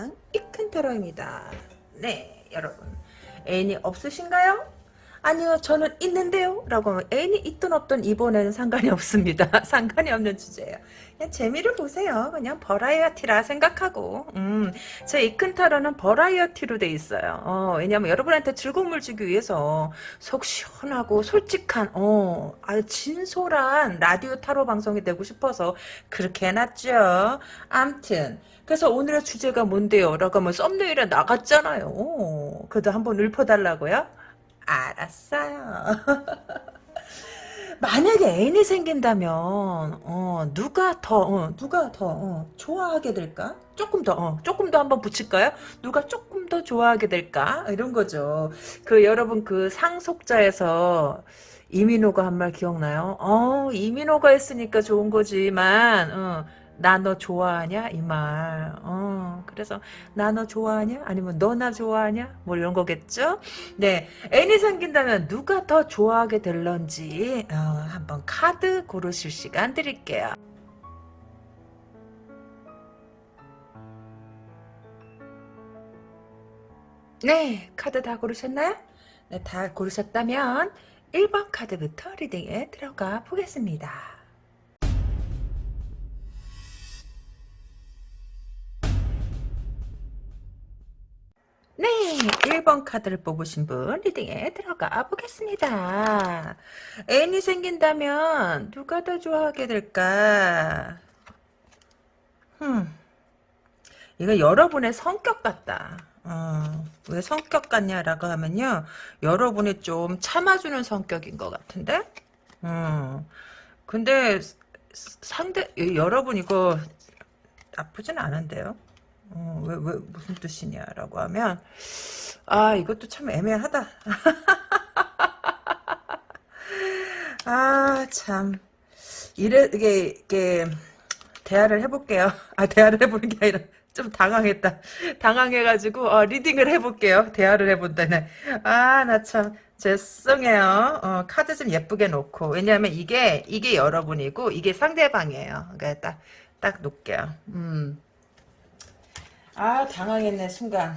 상대방 이큰테러입니다. 네 여러분. 애인이 없으신가요? 아니요 저는 있는데요. 라고 하면 애인이 있든 없든 이번에는 상관이 없습니다. 상관이 없는 주제예요. 그냥 재미를 보세요. 그냥 버라이어티라 생각하고. 음, 제 이큰타로는 버라이어티로 돼 있어요. 어, 왜냐면 여러분한테 즐거움을 주기 위해서 속 시원하고 솔직한 어, 아주 진솔한 라디오 타로 방송이 되고 싶어서 그렇게 해놨죠. 암튼 그래서 오늘의 주제가 뭔데요? 라고 하면 썸네일에 나갔잖아요. 그래도 한번 읊어달라고요? 알았어요. 만약에 애인이 생긴다면 어, 누가 더 어, 누가 더 어, 좋아하게 될까? 조금 더 어, 조금 더 한번 붙일까요? 누가 조금 더 좋아하게 될까? 이런 거죠. 그 여러분 그 상속자에서 이민호가 한 말 기억나요? 어 이민호가 했으니까 좋은 거지만 어, 나 너 좋아하냐 이 말. 어 그래서 나 너 좋아하냐? 아니면 너 나 좋아하냐? 뭐 이런 거겠죠? 네 애인이 생긴다면 누가 더 좋아하게 될런지 어, 한번 카드 고르실 시간 드릴게요. 네 카드 다 고르셨나요? 네, 다 고르셨다면 1번 카드부터 리딩에 들어가 보겠습니다. 네, 1번 카드를 뽑으신 분 리딩에 들어가 보겠습니다. 애인이 생긴다면 누가 더 좋아하게 될까? 흠, 이거 여러분의 성격 같다. 어, 왜 성격 같냐라고 하면요. 여러분이 좀 참아주는 성격인 것 같은데? 음, 근데 상대, 여러분 이거 나쁘진 않은데요? 어, 왜, 왜, 무슨 뜻이냐라고 하면, 아, 이것도 참 애매하다. 아, 참. 이래, 이게, 이게, 대화를 해볼게요. 아, 대화를 해보는 게 아니라, 좀 당황했다. 당황해가지고, 어, 리딩을 해볼게요. 대화를 해본다네. 아, 나 참, 죄송해요. 어, 카드 좀 예쁘게 놓고. 왜냐하면 이게, 이게 여러분이고, 이게 상대방이에요. 그러니까 딱, 딱 놓을게요. 음. 아 당황했네 순간.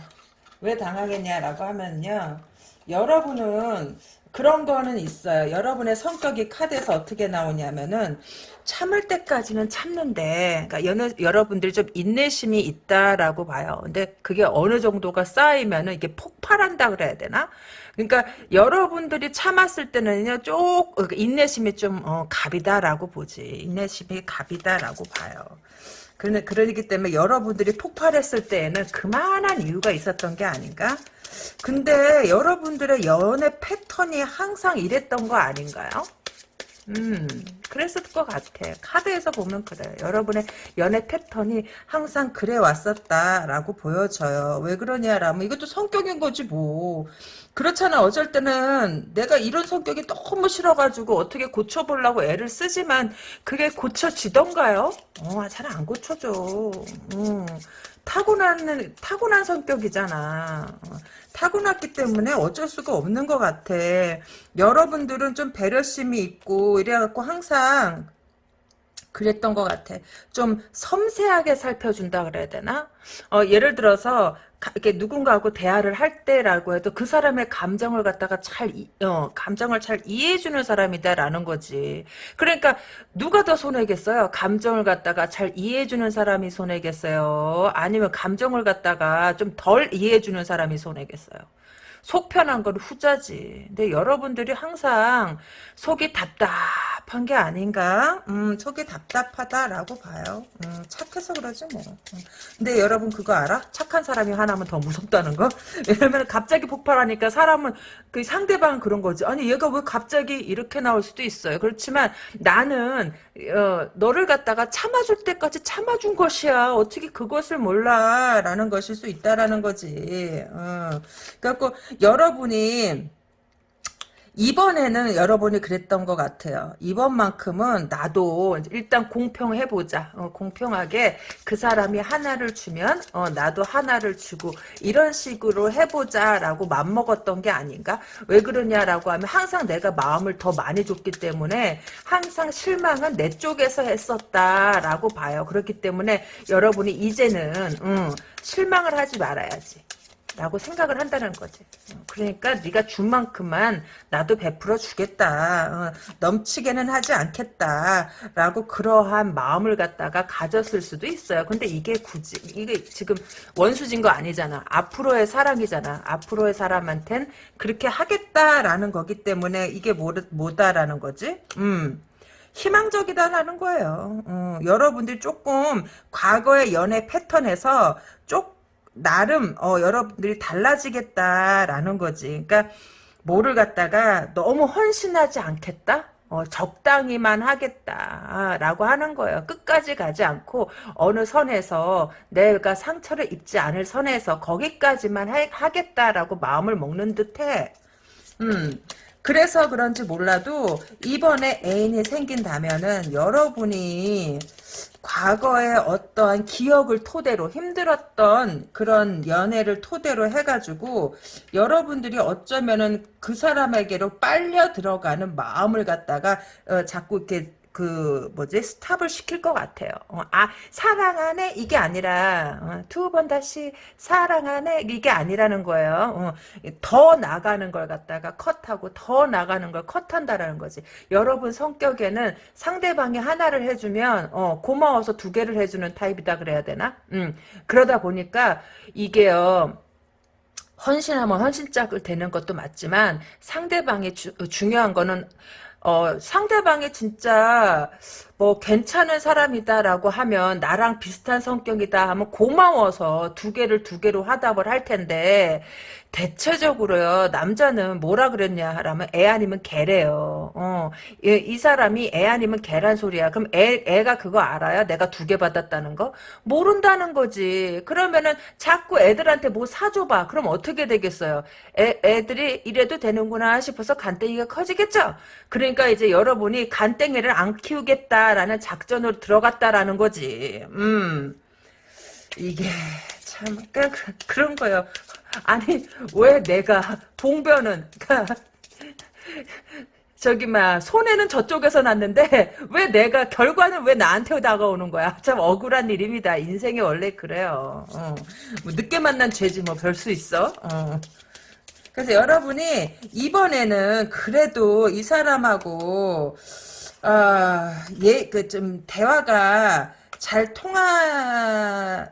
왜 당황했냐라고 하면요. 여러분은 그런 거는 있어요. 여러분의 성격이 카드에서 어떻게 나오냐면은 참을 때까지는 참는데 그러니까 여느, 여러분들이 좀 인내심이 있다라고 봐요. 근데 그게 어느 정도가 쌓이면은 이게 폭발한다 그래야 되나? 그러니까 여러분들이 참았을 때는요 쪽 그러니까 인내심이 좀 어, 갑이다라고 보지. 인내심이 갑이다라고 봐요 그러, 그러기 때문에 여러분들이 폭발했을 때에는 그만한 이유가 있었던 게 아닌가? 근데 여러분들의 연애 패턴이 항상 이랬던 거 아닌가요? 음, 그랬을 것 같아. 카드에서 보면 그래. 여러분의 연애 패턴이 항상 그래 왔었다라고 보여져요. 왜 그러냐라면 이것도 성격인 거지 뭐. 그렇잖아. 어쩔 때는 내가 이런 성격이 너무 싫어가지고 어떻게 고쳐보려고 애를 쓰지만 그게 고쳐지던가요? 어, 잘 안 고쳐져. 음. 타고난 타고난 성격이잖아. 어, 타고났기 때문에 어쩔 수가 없는 것 같아. 여러분들은 좀 배려심이 있고 이래갖고 항상 그랬던 것 같아. 좀 섬세하게 살펴준다 그래야 되나? 어, 예를 들어서 이렇게 누군가하고 대화를 할 때라고 해도 그 사람의 감정을 갖다가 잘 어, 감정을 잘 이해해주는 사람이다라는 거지. 그러니까 누가 더 손해겠어요? 감정을 갖다가 잘 이해해주는 사람이 손해겠어요? 아니면 감정을 갖다가 좀 덜 이해해주는 사람이 손해겠어요? 속 편한 건 후자지. 근데 여러분들이 항상 속이 답답한 게 아닌가? 음, 속이 답답하다라고 봐요. 음, 착해서 그러지 뭐. 음. 근데 여러분 그거 알아? 착한 사람이 하나면 더 무섭다는 거? 왜냐면 갑자기 폭발하니까 사람은 그 상대방은 그런 거지. 아니 얘가 왜 갑자기 이렇게 나올 수도 있어요. 그렇지만 나는 어, 너를 갖다가 참아줄 때까지 참아준 것이야. 어떻게 그것을 몰라? 라는 것일 수 있다라는 거지. 어. 그래갖고 여러분이 이번에는 여러분이 그랬던 것 같아요. 이번만큼은 나도 일단 공평해보자. 어, 공평하게 그 사람이 하나를 주면 어, 나도 하나를 주고 이런 식으로 해보자라고 맘먹었던 게 아닌가? 왜 그러냐라고 하면 항상 내가 마음을 더 많이 줬기 때문에 항상 실망은 내 쪽에서 했었다라고 봐요. 그렇기 때문에 여러분이 이제는 음, 실망을 하지 말아야지. 라고 생각을 한다는 거지. 어, 그러니까 네가 준 만큼만 나도 베풀어 주겠다. 어, 넘치게는 하지 않겠다. 라고 그러한 마음을 갖다가 가졌을 수도 있어요. 근데 이게 굳이 이게 지금 원수진 거 아니잖아. 앞으로의 사랑이잖아. 앞으로의 사람한텐 그렇게 하겠다라는 거기 때문에 이게 뭐, 뭐다라는 거지? 음. 희망적이다라는 거예요. 어, 여러분들이 조금 과거의 연애 패턴에서 조 나름 어, 여러분들이 달라지겠다라는 거지. 그러니까 뭐를 갖다가 너무 헌신하지 않겠다? 어, 적당히만 하겠다라고 하는 거예요. 끝까지 가지 않고 어느 선에서 내가 상처를 입지 않을 선에서 거기까지만 하, 겠다라고 마음을 먹는 듯해. 음. 그래서 그런지 몰라도 이번에 애인이 생긴다면은 여러분이 과거의 어떠한 기억을 토대로 힘들었던 그런 연애를 토대로 해가지고 여러분들이 어쩌면은 그 사람에게로 빨려 들어가는 마음을 갖다가 어, 자꾸 이렇게 그 뭐지 스탑을 시킬 것 같아요. 어, 아 사랑하네 이게 아니라 어, 두번 다시 사랑하네 이게 아니라는 거예요. 어, 더 나가는 걸 갖다가 컷하고 더 나가는 걸 컷한다라는 거지. 여러분 성격에는 상대방이 하나를 해주면 어, 고마워서 두 개를 해주는 타입이다 그래야 되나? 음, 그러다 보니까 이게요. 헌신하면 헌신짝을 되는 것도 맞지만 상대방이 주, 중요한 거는 어, 상대방이 진짜 뭐 괜찮은 사람이다라고 하면 나랑 비슷한 성격이다 하면 고마워서 두 개를 두 개로 화답을 할 텐데 대체적으로요 남자는 뭐라 그랬냐 하라면 애 아니면 개래요. 어, 이, 이 사람이 애 아니면 개란 소리야. 그럼 애 애가 그거 알아야 내가 두 개 받았다는 거 모른다는 거지. 그러면은 자꾸 애들한테 뭐 사줘봐. 그럼 어떻게 되겠어요? 애 애들이 이래도 되는구나 싶어서 간땡이가 커지겠죠. 그러니까 이제 여러분이 간땡이를 안 키우겠다 라는 작전으로 들어갔다라는 거지. 음 이게 참 그, 그런 거요. 아니 왜 내가 봉변은 그러니까 저기 막 손해는 저쪽에서 났는데 왜 내가 결과는 왜 나한테 다가오는 거야? 참 억울한 일입니다. 인생이 원래 그래요. 어. 뭐 늦게 만난 죄지 뭐 별 수 있어. 어. 그래서 여러분이 이번에는 그래도 이 사람하고 아 예 그 좀 대화가 잘 통하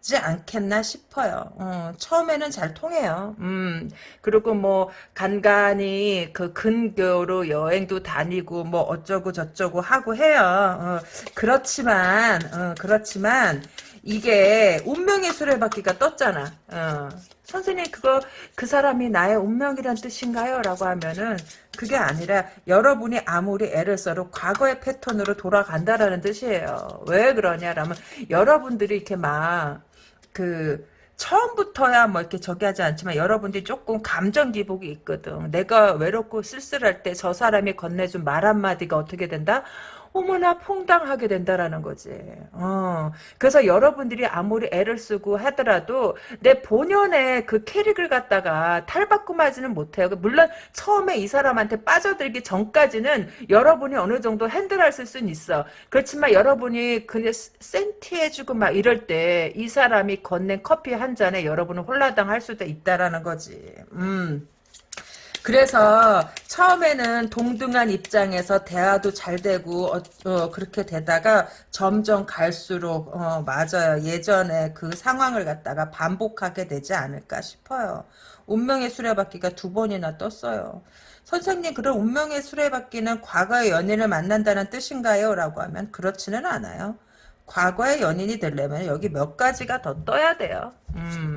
지 않겠나 싶어요. 어, 처음에는 잘 통해요. 음, 그리고 뭐 간간히 그 근교로 여행도 다니고 뭐 어쩌고 저쩌고 하고 해요. 어, 그렇지만 어, 그렇지만 이게 운명의 수레바퀴가 떴잖아. 어. 선생님 그거 그 사람이 나의 운명이란 뜻인가요? 라고 하면은 그게 아니라 여러분이 아무리 애를 써도 과거의 패턴으로 돌아간다라는 뜻이에요. 왜 그러냐라면 여러분들이 이렇게 막 그 처음부터야 뭐 이렇게 저기 하지 않지만 여러분들이 조금 감정 기복이 있거든. 내가 외롭고 쓸쓸할 때 저 사람이 건네준 말 한마디가 어떻게 된다? 어머나 퐁당하게 된다라는 거지. 어. 그래서 여러분들이 아무리 애를 쓰고 하더라도 내 본연의 그 캐릭을 갖다가 탈바꿈하지는 못해요. 물론 처음에 이 사람한테 빠져들기 전까지는 여러분이 어느 정도 핸들할 수는 있어. 그렇지만 여러분이 그냥 센티해주고 막 이럴 때 이 사람이 건넨 커피 한 잔에 여러분은 홀라당 할 수도 있다라는 거지. 음. 그래서 처음에는 동등한 입장에서 대화도 잘 되고 어, 어, 그렇게 되다가 점점 갈수록 어, 맞아요. 예전에 그 상황을 갖다가 반복하게 되지 않을까 싶어요. 운명의 수레바퀴가 두 번이나 떴어요. 선생님 그럼 운명의 수레바퀴는 과거의 연인을 만난다는 뜻인가요? 라고 하면 그렇지는 않아요. 과거의 연인이 되려면 여기 몇 가지가 더 떠야 돼요. 음.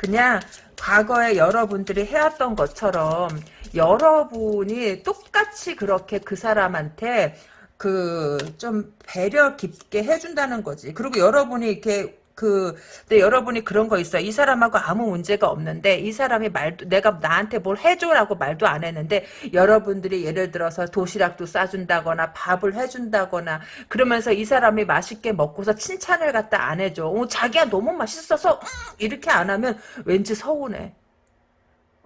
그냥 과거에 여러분들이 해왔던 것처럼 여러분이 똑같이 그렇게 그 사람한테 그 좀 배려 깊게 해준다는 거지. 그리고 여러분이 이렇게 그, 근데 여러분이 그런 거 있어요. 이 사람하고 아무 문제가 없는데, 이 사람이 말도, 내가 나한테 뭘 해줘라고 말도 안 했는데, 여러분들이 예를 들어서 도시락도 싸준다거나, 밥을 해준다거나, 그러면서 이 사람이 맛있게 먹고서 칭찬을 갖다 안 해줘. 어, 자기야 너무 맛있어서, 음, 이렇게 안 하면 왠지 서운해.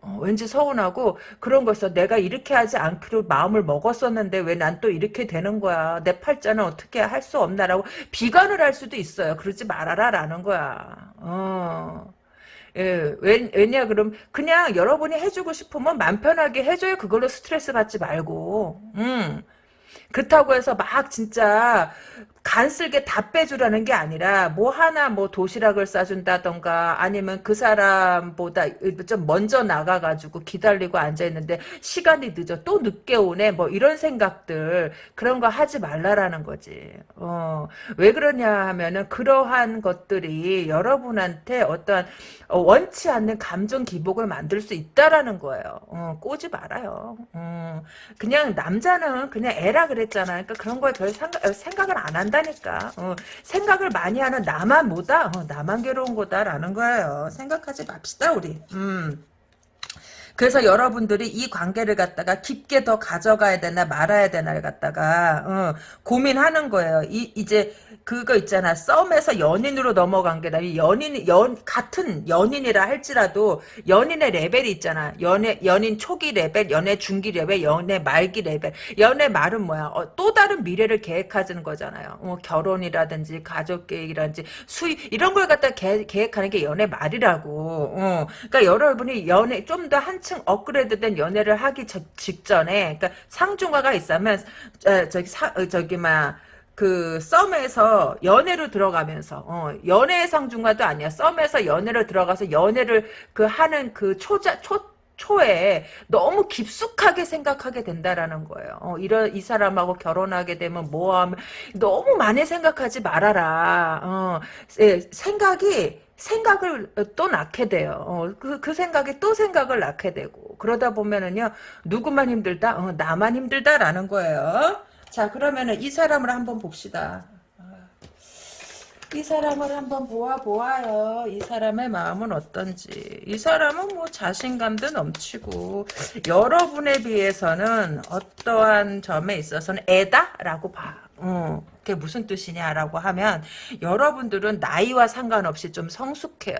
어, 왠지 서운하고 그런 거있어. 내가 이렇게 하지 않기로 마음을 먹었었는데 왜 난 또 이렇게 되는 거야? 내 팔자는 어떻게 할 수 없나라고 비관을 할 수도 있어요. 그러지 말아라 라는 거야. 어. 예, 왜, 왜냐? 그럼 그냥 여러분이 해주고 싶으면 맘 편하게 해줘요. 그걸로 스트레스 받지 말고. 음. 그렇다고 해서 막 진짜 간쓸게 다 빼주라는 게 아니라 뭐 하나 뭐 도시락을 싸준다던가 아니면 그 사람보다 좀 먼저 나가가지고 기다리고 앉아있는데 시간이 늦어 또 늦게 오네 뭐 이런 생각들 그런 거 하지 말라라는 거지. 어, 왜 그러냐 하면은 그러한 것들이 여러분한테 어떠한 어, 원치 않는 감정 기복을 만들 수 있다라는 거예요. 어, 꼬지 말아요. 어, 그냥 남자는 그냥 애라 그랬잖아. 그러니까 그런 거에 별 생각, 생각을 안 한다 한다니까. 어, 생각을 많이 하는 나만 뭐다? 어, 나만 괴로운 거다라는 거예요. 생각하지 맙시다 우리. 음. 그래서 여러분들이 이 관계를 갖다가 깊게 더 가져가야 되나 말아야 되나를 갖다가 어, 고민하는 거예요. 이 이제 그거 있잖아. 썸에서 연인으로 넘어간 게 아니라 연인 연 같은 연인이라 할지라도 연인의 레벨이 있잖아. 연애 연인 초기 레벨, 연애 중기 레벨, 연애 말기 레벨. 연애 말은 뭐야? 어, 또 다른 미래를 계획하는 거잖아요. 어, 결혼이라든지 가족 계획이라든지 수입 이런 걸 갖다 계, 계획하는 게 연애 말이라고. 어, 그러니까 여러분이 연애 좀 더 한층 업그레이드된 연애를 하기 저, 직전에 그러니까 상중하가 있으면 어, 저기 사, 어, 저기 막 그 썸에서 연애로 들어가면서 어, 연애 상중과도 아니야 썸에서 연애로 들어가서 연애를 그 하는 그 초자 초 초에 너무 깊숙하게 생각하게 된다라는 거예요. 어, 이런 이 사람하고 결혼하게 되면 뭐하면 너무 많이 생각하지 말아라. 어, 예, 생각이 생각을 또 낳게 돼요. 어, 그, 그 생각이 또 생각을 낳게 되고 그러다 보면은요 누구만 힘들다? 어, 나만 힘들다라는 거예요. 자 그러면은 이 사람을 한번 봅시다. 이 사람을 한번 보아 보아요. 이 사람의 마음은 어떤지. 이 사람은 뭐 자신감도 넘치고 여러분에 비해서는 어떠한 점에 있어서는 애다라고 봐. 어, 그게 무슨 뜻이냐라고 하면 여러분들은 나이와 상관없이 좀 성숙해요.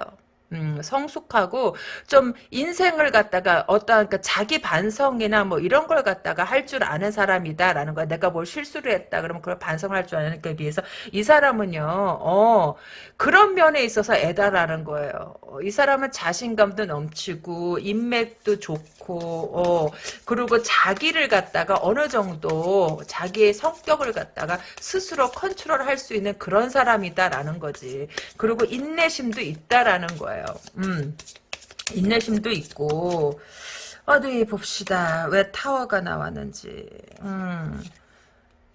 음, 성숙하고 좀 인생을 갖다가 어떠한 그 자기 반성이나 뭐 이런 걸 갖다가 할 줄 아는 사람이다라는 거야. 내가 뭘 실수를 했다 그러면 그걸 반성할 줄 아는 게 비해서 이 사람은요. 어, 그런 면에 있어서 애다라는 거예요. 어, 이 사람은 자신감도 넘치고 인맥도 좋고 어, 그리고 자기를 갖다가 어느 정도 자기의 성격을 갖다가 스스로 컨트롤할 수 있는 그런 사람이다라는 거지. 그리고 인내심도 있다라는 거예요. 음. 인내심도 있고 어디 봅시다. 왜 타워가 나왔는지. 음.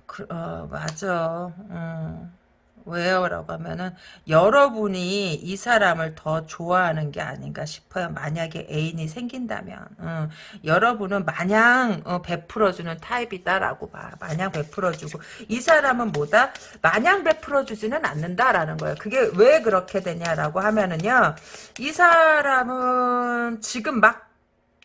그, 어, 맞아. 음. 왜요? 라고 하면은 여러분이 이 사람을 더 좋아하는 게 아닌가 싶어요. 만약에 애인이 생긴다면 음, 여러분은 마냥 어, 베풀어주는 타입이다라고 봐. 마냥 베풀어주고 이 사람은 뭐다? 마냥 베풀어주지는 않는다라는 거예요. 그게 왜 그렇게 되냐라고 하면은요. 이 사람은 지금 막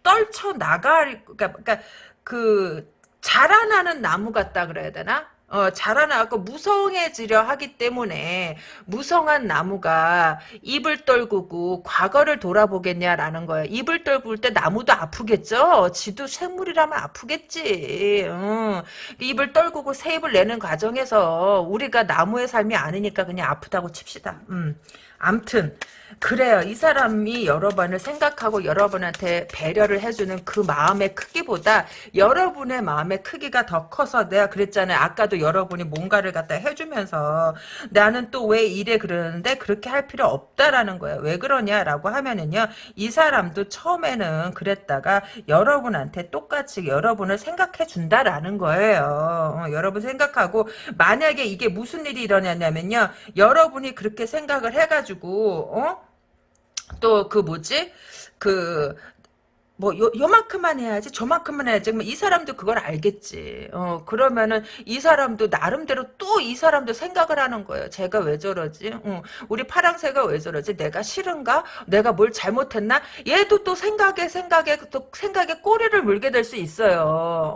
떨쳐 나갈 그러니까, 그러니까 그 자라나는 나무 같다 그래야 되나? 어, 자라나고 무성해지려 하기 때문에 무성한 나무가 입을 떨구고 과거를 돌아보겠냐라는 거예요. 입을 떨굴 때 나무도 아프겠죠? 지도 생물이라면 아프겠지. 어. 입을 떨구고 새 입을 내는 과정에서 우리가 나무의 삶이 아니니까 그냥 아프다고 칩시다. 음. 암튼 그래요. 이 사람이 여러분을 생각하고 여러분한테 배려를 해주는 그 마음의 크기보다 여러분의 마음의 크기가 더 커서 내가 그랬잖아요. 아까도 여러분이 뭔가를 갖다 해주면서 나는 또 왜 이래 그러는데 그렇게 할 필요 없다라는 거예요. 왜 그러냐라고 하면은요. 이 사람도 처음에는 그랬다가 여러분한테 똑같이 여러분을 생각해 준다라는 거예요. 어, 여러분 생각하고 만약에 이게 무슨 일이 일어나냐면요. 여러분이 그렇게 생각을 해가지고 어? 또 그 뭐지? 그 뭐 요, 요만큼만 해야지 저만큼만 해야지. 뭐이 사람도 그걸 알겠지. 어 그러면은 이 사람도 나름대로 또 이 사람도 생각을 하는 거예요. 제가 왜 저러지? 어, 우리 파랑새가 왜 저러지? 내가 싫은가? 내가 뭘 잘못했나? 얘도 또 생각에 생각에 또 생각에 꼬리를 물게 될 수 있어요.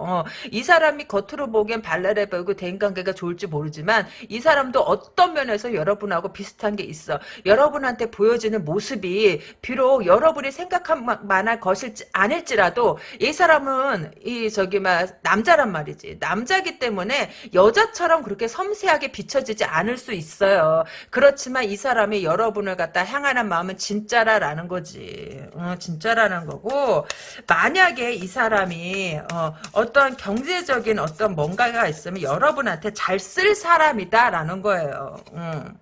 어, 이 사람이 겉으로 보기엔 발랄해 보이고 대인관계가 좋을지 모르지만 이 사람도 어떤 면에서 여러분하고 비슷한 게 있어. 여러분한테 보여지는 모습이 비록 여러분이 생각한 만할 것일지 아닐지라도 이 사람은 이 저기 막 남자란 말이지. 남자기 때문에 여자처럼 그렇게 섬세하게 비춰지지 않을 수 있어요. 그렇지만 이 사람이 여러분을 갖다 향하는 마음은 진짜라라는 거지. 어, 진짜라는 거고 만약에 이 사람이 어, 떤 경제적인 어떤 뭔가가 있으면 여러분한테 잘 쓸 사람이다라는 거예요. 음.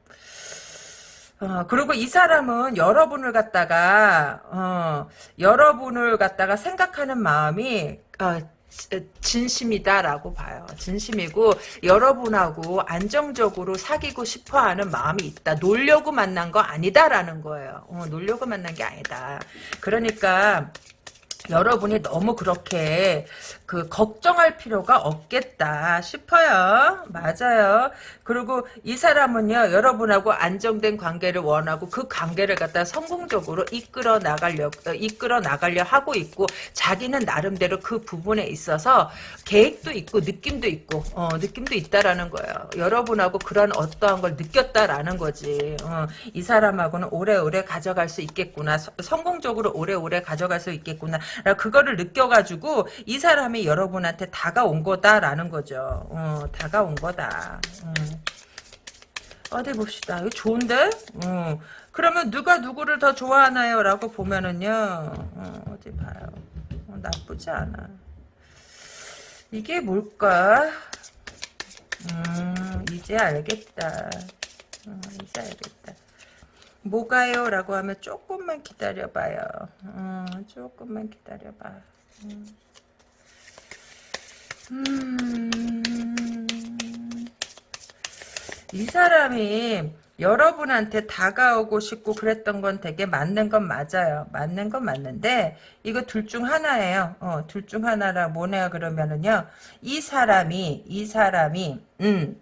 어, 그리고 이 사람은 여러분을 갖다가 어, 여러분을 갖다가 생각하는 마음이 어, 진심이다라고 봐요. 진심이고 여러분하고 안정적으로 사귀고 싶어하는 마음이 있다. 놀려고 만난 거 아니다라는 거예요. 어, 놀려고 만난 게 아니다. 그러니까 여러분이 너무 그렇게 그 걱정할 필요가 없겠다 싶어요. 맞아요. 그리고 이 사람은요 여러분하고 안정된 관계를 원하고 그 관계를 갖다 성공적으로 이끌어 나가려 어, 이끌어 나가려 하고 있고 자기는 나름대로 그 부분에 있어서 계획도 있고 느낌도 있고 어, 느낌도 있다라는 거예요. 여러분하고 그런 어떠한 걸 느꼈다라는 거지. 어, 이 사람하고는 오래오래 가져갈 수 있겠구나. 서, 성공적으로 오래오래 가져갈 수 있겠구나. 그거를 느껴가지고 이 사람이 여러분한테 다가온 거다라는 거죠. 어, 다가온 거다. 음. 어디 봅시다. 이거 좋은데? 어. 그러면 누가 누구를 더 좋아하나요? 라고 보면은요. 어, 디 봐요. 어, 나쁘지 않아. 이게 뭘까? 음, 이제 알겠다. 어, 이제 알겠다. 뭐가요? 라고 하면 조금만 기다려봐요. 어, 조금만 기다려봐. 음. 음. 이 사람이 여러분한테 다가오고 싶고 그랬던 건 되게 맞는 건 맞아요. 맞는 건 맞는데 이거 둘 중 하나예요. 어, 둘 중 하나라 뭐냐 그러면은요. 이 사람이 이 사람이 음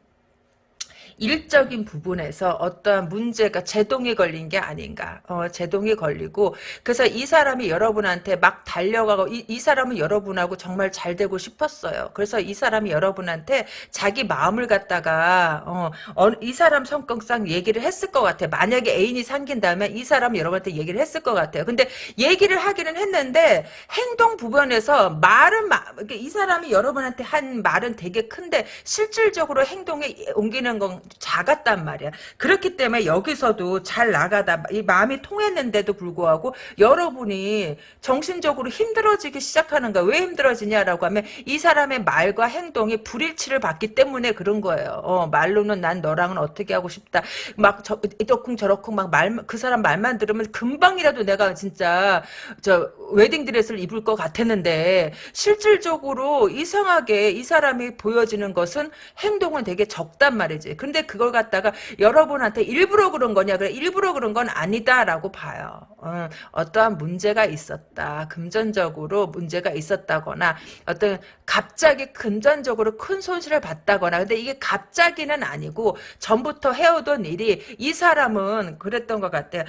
일적인 부분에서 어떠한 문제가 제동이 걸린 게 아닌가. 어, 제동이 걸리고 그래서 이 사람이 여러분한테 막 달려가고 이, 이 사람은 여러분하고 정말 잘 되고 싶었어요. 그래서 이 사람이 여러분한테 자기 마음을 갖다가 어, 어, 이 사람 성격상 얘기를 했을 것 같아요. 만약에 애인이 생긴다면 이 사람은 여러분한테 얘기를 했을 것 같아요. 근데 얘기를 하기는 했는데 행동 부분에서 말은 이 사람이 여러분한테 한 말은 되게 큰데 실질적으로 행동에 옮기는 건 작았단 말이야. 그렇기 때문에 여기서도 잘 나가다 이 마음이 통했는데도 불구하고 여러분이 정신적으로 힘들어지기 시작하는 거야. 왜 힘들어지냐라고 하면 이 사람의 말과 행동이 불일치를 받기 때문에 그런 거예요. 어, 말로는 난 너랑은 어떻게 하고 싶다. 막 저, 이러쿵 저러쿵 막 말 그 사람 말만 들으면 금방이라도 내가 진짜 저 웨딩 드레스를 입을 것 같았는데 실질적으로 이상하게 이 사람이 보여지는 것은 행동은 되게 적단 말이지. 근데 근데 그걸 갖다가 여러분한테 일부러 그런 거냐 그래 일부러 그런 건 아니다라고 봐요. 어, 어떠한 문제가 있었다. 금전적으로 문제가 있었다거나 어떤 갑자기 금전적으로 큰 손실을 봤다거나 근데 이게 갑자기는 아니고 전부터 해오던 일이 이 사람은 그랬던 것 같아요.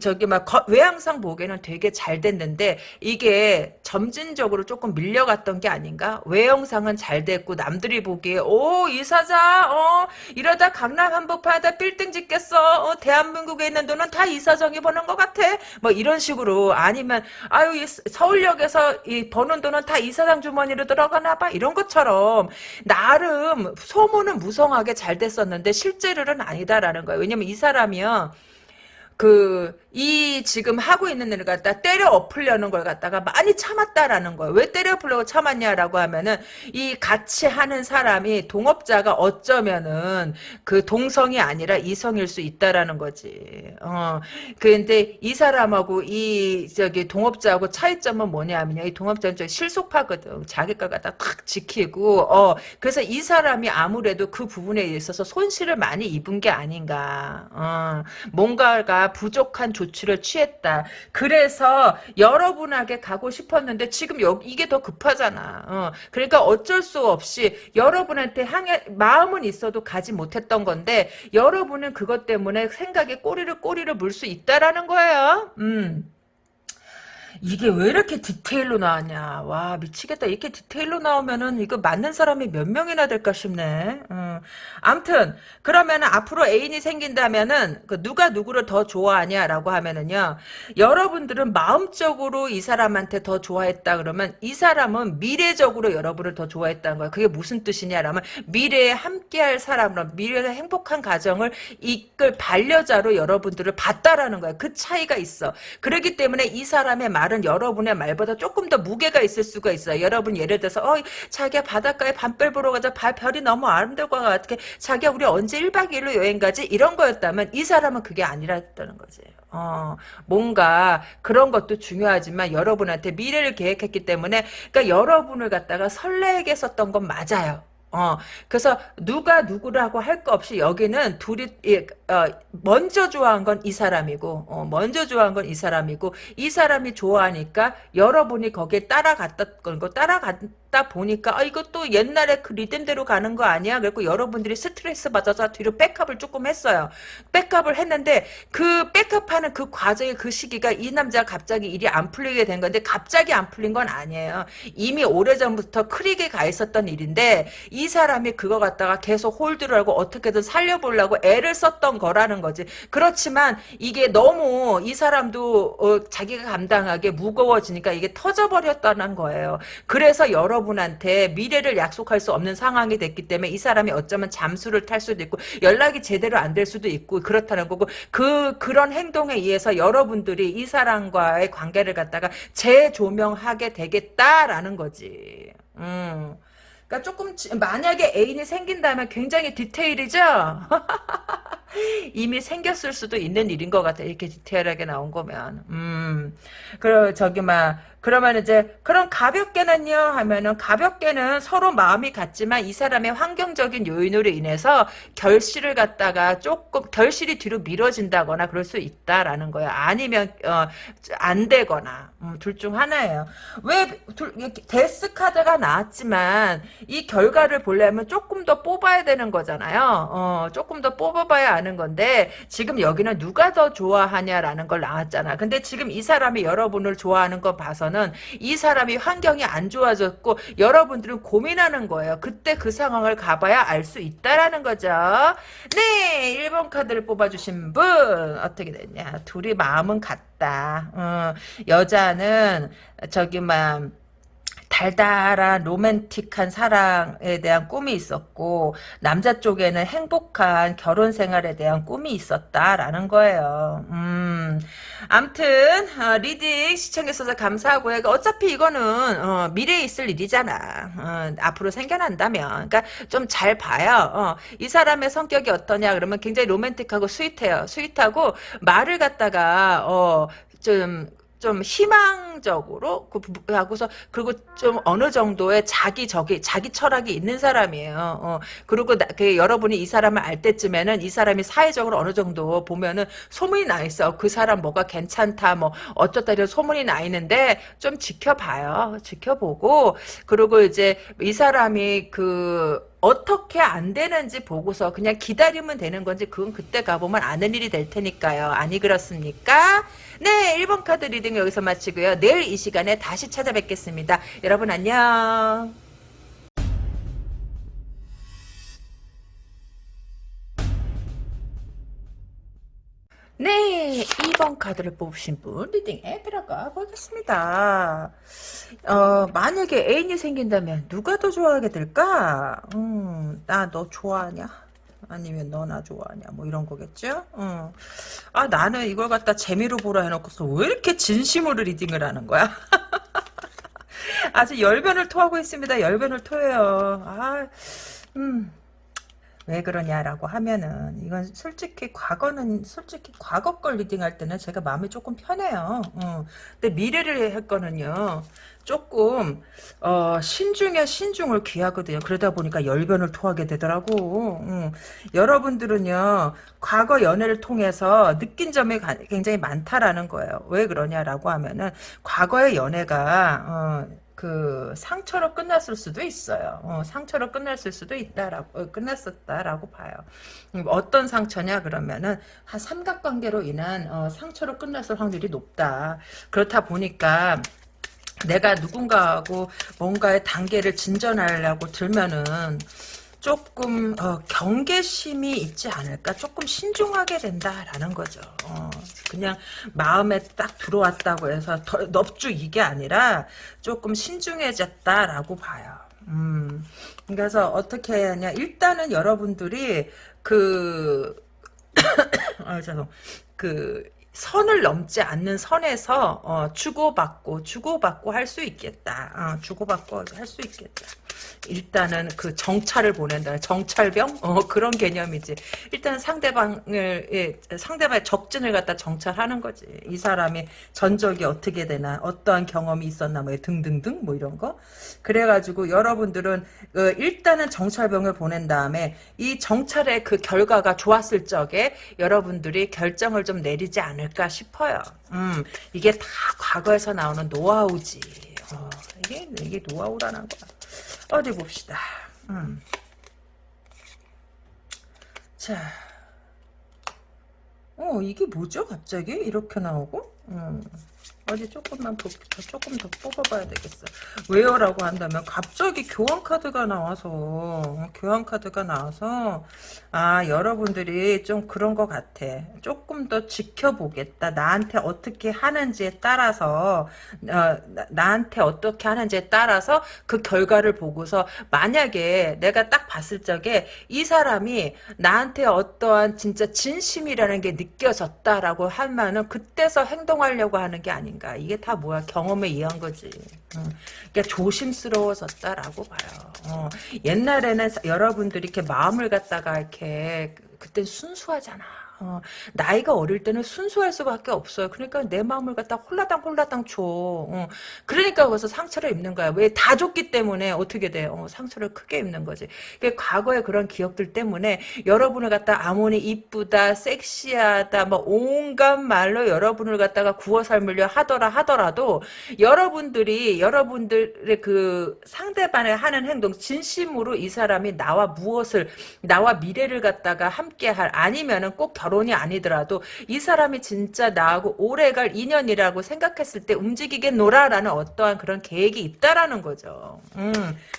저기 막 외양상 보기에는 되게 잘 됐는데 이게 점진적으로 조금 밀려갔던 게 아닌가? 외형상은 잘 됐고 남들이 보기에 오 이 사장 어 이러다 강남 한복판에다 빌딩 짓겠어. 어, 대한민국에 있는 돈은 다 이사장이 버는 것 같아. 뭐 이런 식으로 아니면 아유 서울역에서 이 버는 돈은 다 이사장 주머니로 들어가나 봐. 이런 것처럼 나름 소문은 무성하게 잘 됐었는데 실제로는 아니다라는 거예요. 왜냐면 이 사람이요. 그, 이 지금 하고 있는 일을 갖다 때려 엎으려는 걸 갖다가 많이 참았다라는 거예요. 왜 때려 엎으려고 참았냐라고 하면은 이 같이 하는 사람이 동업자가 어쩌면은 그 동성이 아니라 이성일 수 있다라는 거지. 어. 근데 이 사람하고 이 저기 동업자하고 차이점은 뭐냐면요. 이 동업자는 좀 실속파거든. 자기가 갖다 탁 지키고 어. 그래서 이 사람이 아무래도 그 부분에 있어서 손실을 많이 입은 게 아닌가. 어. 뭔가가 부족한 조 조치를 취했다. 그래서 여러분에게 가고 싶었는데 지금 여, 이게 더 급하잖아. 어. 그러니까 어쩔 수 없이 여러분한테 향해 마음은 있어도 가지 못했던 건데 여러분은 그것 때문에 생각에 꼬리를 꼬리를 물 수 있다라는 거예요. 음. 이게 왜 이렇게 디테일로 나왔냐. 와, 미치겠다. 이렇게 디테일로 나오면은 이거 맞는 사람이 몇 명이나 될까 싶네. 음. 암튼, 그러면은 앞으로 애인이 생긴다면은 그 누가 누구를 더 좋아하냐라고 하면은요. 여러분들은 마음적으로 이 사람한테 더 좋아했다 그러면 이 사람은 미래적으로 여러분을 더 좋아했다는 거야. 그게 무슨 뜻이냐라면 미래에 함께할 사람으로 미래의 행복한 가정을 이끌 반려자로 여러분들을 봤다라는 거야. 그 차이가 있어. 그렇기 때문에 이 사람의 말은 여러분의 말보다 조금 더 무게가 있을 수가 있어요. 여러분 예를 들어서 어 자기야 바닷가에 밤별 보러 가자. 바, 별이 너무 아름다울 것 같아. 자기야 우리 언제 1박 2일로 여행 가지? 이런 거였다면 이 사람은 그게 아니라는 거지. 어, 뭔가 그런 것도 중요하지만 여러분한테 미래를 계획했기 때문에 그러니까 여러분을 갖다가 설레게 썼던 건 맞아요. 어, 그래서 누가 누구라고 할 거 없이 여기는 둘이 예, 어, 먼저 좋아한 건 이 사람이고 어, 먼저 좋아한 건 이 사람이고 이 사람이 좋아하니까 여러분이 거기에 따라갔던 거 따라갔 다 보니까 아또 옛날에 그 리듬대로 가는 거 아니야? 그래고 여러분들이 스트레스 받아서 뒤로 백업을 조금 했어요. 백업을 했는데 그 백업하는 그 과정의 그 시기가 이 남자가 갑자기 일이 안 풀리게 된 건데 갑자기 안 풀린 건 아니에요. 이미 오래전부터 크리게 가 있었던 일인데 이 사람이 그거 갖다가 계속 홀드를 하고 어떻게든 살려보려고 애를 썼던 거라는 거지. 그렇지만 이게 너무 이 사람도 어, 자기가 감당하게 무거워지니까 이게 터져버렸다는 거예요. 그래서 여러 분한테 미래를 약속할 수 없는 상황이 됐기 때문에 이 사람이 어쩌면 잠수를 탈 수도 있고 연락이 제대로 안 될 수도 있고 그렇다는 거고 그 그런 행동에 의해서 여러분들이 이 사람과의 관계를 갖다가 재조명하게 되겠다라는 거지. 음. 그러니까 조금 만약에 애인이 생긴다면 굉장히 디테일이죠. 이미 생겼을 수도 있는 일인 것 같아. 이렇게 디테일하게 나온 거면. 음. 그 저기 막 그러면 이제 그럼 가볍게는요 하면은 가볍게는 서로 마음이 같지만 이 사람의 환경적인 요인으로 인해서 결실을 갖다가 조금 결실이 뒤로 미뤄진다거나 그럴 수 있다라는 거야. 아니면 어, 안 되거나 음, 둘중 하나예요. 왜 둘, 데스 카드가 나왔지만 이 결과를 보려면 조금 더 뽑아야 되는 거잖아요. 어, 조금 더 뽑아봐야 아는 건데 지금 여기는 누가 더 좋아하냐라는 걸 나왔잖아. 근데 지금 이 사람이 여러분을 좋아하는 거 봐서 는 이 사람이 환경이 안 좋아졌고 여러분들은 고민하는 거예요. 그때 그 상황을 가봐야 알 수 있다라는 거죠. 네, 1번 카드를 뽑아주신 분 어떻게 됐냐. 둘이 마음은 같다. 어, 여자는 저기 막 달달한 로맨틱한 사랑에 대한 꿈이 있었고 남자 쪽에는 행복한 결혼 생활에 대한 꿈이 있었다라는 거예요. 음, 암튼 어, reading 시청해주셔서 감사하고요. 그러니까 어차피 이거는 어, 미래에 있을 일이잖아. 어, 앞으로 생겨난다면 그러니까 좀 잘 봐요. 어, 이 사람의 성격이 어떠냐 그러면 굉장히 로맨틱하고 스윗해요. sweet하고 말을 갖다가 어, 좀 좀 희망적으로 그 하고서 그리고 좀 어느 정도의 자기 저기 자기 철학이 있는 사람이에요. 어, 그리고 나, 그 여러분이 이 사람을 알 때쯤에는 이 사람이 사회적으로 어느 정도 보면은 소문이 나 있어. 그 사람 뭐가 괜찮다 뭐 어쩌다 이런 소문이 나 있는데 좀 지켜봐요. 지켜보고 그리고 이제 이 사람이 그 어떻게 안 되는지 보고서 그냥 기다리면 되는 건지 그건 그때 가보면 아는 일이 될 테니까요. 아니 그렇습니까? 네 1번 카드 reading 여기서 마치고요. 내일 이 시간에 다시 찾아뵙겠습니다. 여러분 안녕. 네, 2번 카드를 뽑으신 분 리딩에 들어가 보겠습니다. 어, 만약에 애인이 생긴다면 누가 더 좋아하게 될까? 음, 나 너 좋아하냐? 아니면 너 나 좋아하냐? 뭐 이런 거겠죠? 음. 아, 나는 이걸 갖다 재미로 보라 해놓고서 왜 이렇게 진심으로 리딩을 하는 거야? 아주 열변을 토하고 있습니다. 열변을 토해요. 아, 음. 왜 그러냐라고 하면은 이건 솔직히 과거는 솔직히 과거 걸 리딩할 때는 제가 마음이 조금 편해요. 어. 근데 미래를 할 거는요. 조금 어, 신중에 신중을 귀하거든요. 그러다 보니까 열변을 토하게 되더라고. 음. 여러분들은요. 과거 연애를 통해서 느낀 점이 가- 굉장히 많다라는 거예요. 왜 그러냐라고 하면은 과거의 연애가 어, 그 상처로 끝났을 수도 있어요. 어, 상처로 끝났을 수도 있다라고 어, 끝났었다라고 봐요. 음, 어떤 상처냐 그러면은 한 삼각관계로 인한 어, 상처로 끝났을 확률이 높다. 그렇다 보니까 내가 누군가하고 뭔가의 단계를 진전하려고 들면은 조금 어, 경계심이 있지 않을까 조금 신중하게 된다라는 거죠 어, 그냥 마음에 딱 들어왔다고 해서 더, 넙죽 이게 아니라 조금 신중해졌다라고 봐요 음, 그래서 어떻게 해야 하냐 일단은 여러분들이 그 아, 죄송. 그 선을 넘지 않는 선에서 어, 주고받고 주고받고 할 수 있겠다. 어, 주고받고 할 수 있겠다. 일단은 그 정찰을 보낸다. 정찰병? 어, 그런 개념이지. 일단 상대방을 예, 상대방의 적진을 갖다 정찰하는 거지. 이 사람이 전적이 어떻게 되나, 어떠한 경험이 있었나, 뭐 등등등 뭐 이런 거. 그래가지고 여러분들은 어, 일단은 정찰병을 보낸 다음에 이 정찰의 그 결과가 좋았을 적에 여러분들이 결정을 좀 내리지 않을까 싶어요. 음, 이게 다 과거에서 나오는 노하우지. 어, 이게 이게 노하우라는 거야. 어디 봅시다. 음. 자, 어 이게 뭐죠? 갑자기 이렇게 나오고? 음. 어디 조금만 더, 조금 더 뽑아봐야 되겠어. 왜요 라고 한다면 갑자기 교환 카드가 나와서 어, 교환 카드가 나와서 아 여러분들이 좀 그런 것 같아. 조금 더 지켜보겠다. 나한테 어떻게 하는지에 따라서 어, 나, 한테 어떻게 하는지에 따라서 그 결과를 보고서 만약에 내가 딱 봤을 적에 이 사람이 나한테 어떠한 진짜 진심이라는 게 느껴졌다라고 하면은 그때서 행동하려고 하는 게 아닌가. 이게 다 뭐야 경험에 의한 거지. 어. 그러니까 조심스러워졌다라고 봐요. 어. 옛날에는 여러분들이 이렇게 마음을 갖다가 이렇게 그때 순수하잖아. 어, 나이가 어릴 때는 순수할 수밖에 없어요. 그러니까 내 마음을 갖다 홀라당 홀라당 줘. 어, 그러니까 거기서 상처를 입는 거야. 왜 다 줬기 때문에 어떻게 돼? 어, 상처를 크게 입는 거지. 그러니까 과거의 그런 기억들 때문에 여러분을 갖다 아무리 이쁘다, 섹시하다, 뭐 온갖 말로 여러분을 갖다가 구워 삶으려 하더라 하더라도 여러분들이 여러분들의 그 상대방을 하는 행동 진심으로 이 사람이 나와 무엇을 나와 미래를 갖다가 함께할 아니면은 꼭 결 혼이 아니더라도 이 사람이 진짜 나하고 오래갈 인연이라고 생각했을 때 움직이겠노라라는 어떠한 그런 계획이 있다라는 거죠. 음,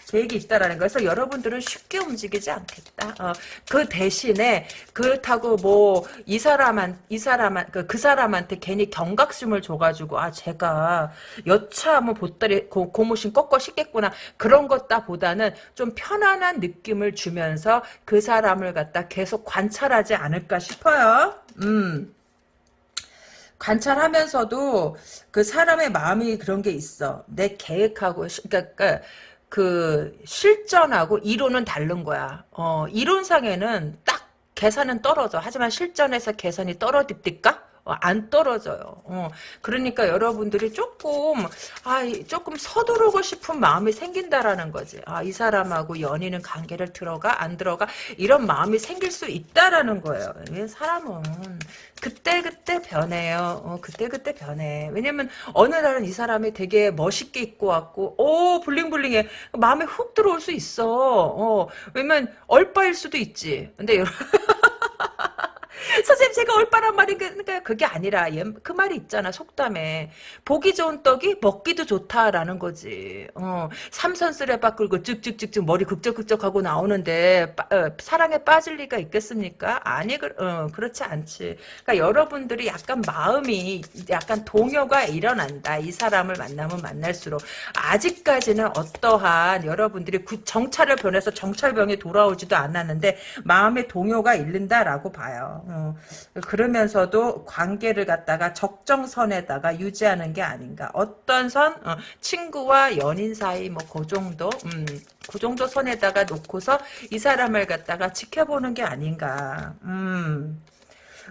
계획이 있다라는 거에서 여러분들은 쉽게 움직이지 않겠다. 어, 그 대신에 그렇다고 뭐 이 사람한 이 사람한 그, 그 사람한테 괜히 경각심을 줘가지고 아 제가 여차하면 보따리 고, 고무신 꺾어 씻겠구나 그런 것다 보다는 좀 편안한 느낌을 주면서 그 사람을 갖다 계속 관찰하지 않을까 싶어요. 음. 관찰하면서도 그 사람의 마음이 그런 게 있어. 내 계획하고 그러니까 그 실전하고 이론은 다른 거야. 어, 이론상에는 딱 계산은 떨어져. 하지만 실전에서 계산이 떨어집니까? 어, 안 떨어져요. 어, 그러니까 여러분들이 조금 아 조금 서두르고 싶은 마음이 생긴다라는 거지. 아 이 사람하고 연인은 관계를 들어가 안 들어가 이런 마음이 생길 수 있다라는 거예요. 사람은 그때 그때 변해요. 어, 그때 그때 변해. 왜냐면 어느 날은 이 사람이 되게 멋있게 입고 왔고 오 블링블링해 마음에 훅 들어올 수 있어. 어, 왜냐면 얼빠일 수도 있지. 근데 여러분 선생님 제가 올바란 말이 그러니까 그게 아니라 그 말이 있잖아 속담에. 보기 좋은 떡이 먹기도 좋다라는 거지. 어, 삼선 쓰레바 끌고 쭉쭉쭉쭉 머리 극적극적하고 나오는데 빠, 어, 사랑에 빠질 리가 있겠습니까? 아니 그, 어, 그렇지 않지. 그러니까 여러분들이 약간 마음이 약간 동요가 일어난다. 이 사람을 만나면 만날수록. 아직까지는 어떠한 여러분들이 정찰을 변해서 정찰병이 돌아오지도 않았는데 마음의 동요가 일른다라고 봐요 어, 그러면서도 관계를 갖다가 적정선에다가 유지하는 게 아닌가. 어떤 선? 어, 친구와 연인 사이 뭐 그 정도? 음, 그 정도 선에다가 놓고서 이 사람을 갖다가 지켜보는 게 아닌가. 음.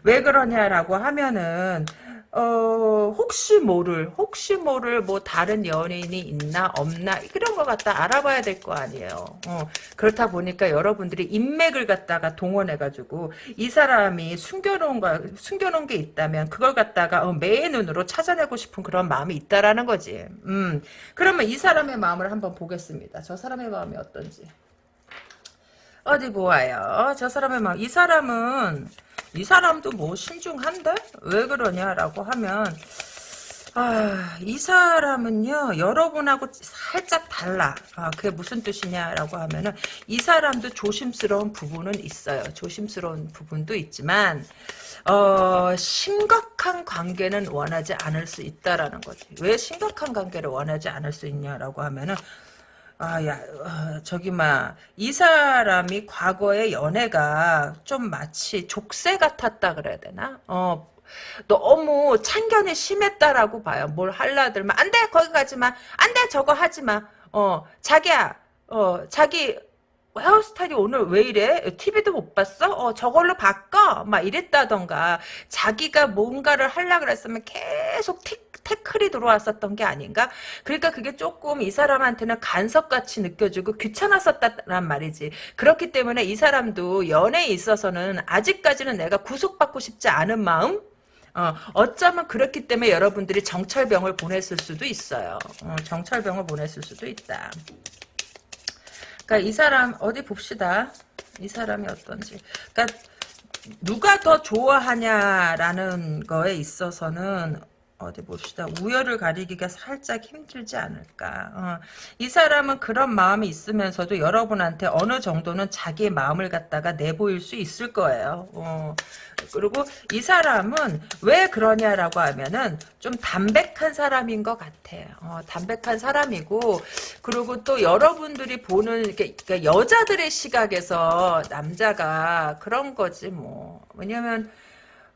왜 그러냐라고 하면은 어, 혹시 모를, 혹시 모를 뭐 다른 연인이 있나 없나 이런 거 갖다 알아봐야 될 거 아니에요. 어, 그렇다 보니까 여러분들이 인맥을 갖다가 동원해가지고 이 사람이 숨겨놓은 거, 숨겨놓은 게 있다면 그걸 갖다가 어, 매의 눈으로 찾아내고 싶은 그런 마음이 있다라는 거지. 음, 그러면 이 사람의 마음을 한번 보겠습니다. 저 사람의 마음이 어떤지. 어디 보아요. 저 사람의 마음. 이 사람은 이 사람도 뭐 신중한데? 왜 그러냐라고 하면 아, 이 사람은요, 여러분하고 살짝 달라. 아, 그게 무슨 뜻이냐라고 하면은, 이 사람도 조심스러운 부분은 있어요. 조심스러운 부분도 있지만, 어, 심각한 관계는 원하지 않을 수 있다라는 거지. 왜 심각한 관계를 원하지 않을 수 있냐라고 하면은, 아, 야, 어, 저기, 막, 이 사람이 과거의 연애가 좀 마치 족쇄 같았다 그래야 되나? 어, 너무 참견이 심했다라고 봐요. 뭘 할라 들면, 안 돼! 거기 가지 마! 안 돼! 저거 하지 마! 어, 자기야, 어, 자기, 헤어스타일이 오늘 왜 이래? TV도 못 봤어? 어, 저걸로 바꿔? 막 이랬다던가. 자기가 뭔가를 하려 그랬으면 계속 틱, 태클이 들어왔었던 게 아닌가? 그러니까 그게 조금 이 사람한테는 간섭같이 느껴지고 귀찮았었단 말이지. 그렇기 때문에 이 사람도 연애에 있어서는 아직까지는 내가 구속받고 싶지 않은 마음? 어, 어쩌면 그렇기 때문에 여러분들이 정철병을 보냈을 수도 있어요. 어, 정철병을 보냈을 수도 있다. 그러니까 이 사람 어디 봅시다. 이 사람이 어떤지. 그러니까 누가 더 좋아하냐라는 거에 있어서는 어디 봅시다. 우열을 가리기가 살짝 힘들지 않을까. 어. 이 사람은 그런 마음이 있으면서도 여러분한테 어느 정도는 자기의 마음을 갖다가 내보일 수 있을 거예요. 어. 그리고 이 사람은 왜 그러냐라고 하면은 좀 담백한 사람인 것 같아요. 어, 담백한 사람이고 그리고 또 여러분들이 보는 그러니까 여자들의 시각에서 남자가 그런 거지 뭐. 왜냐면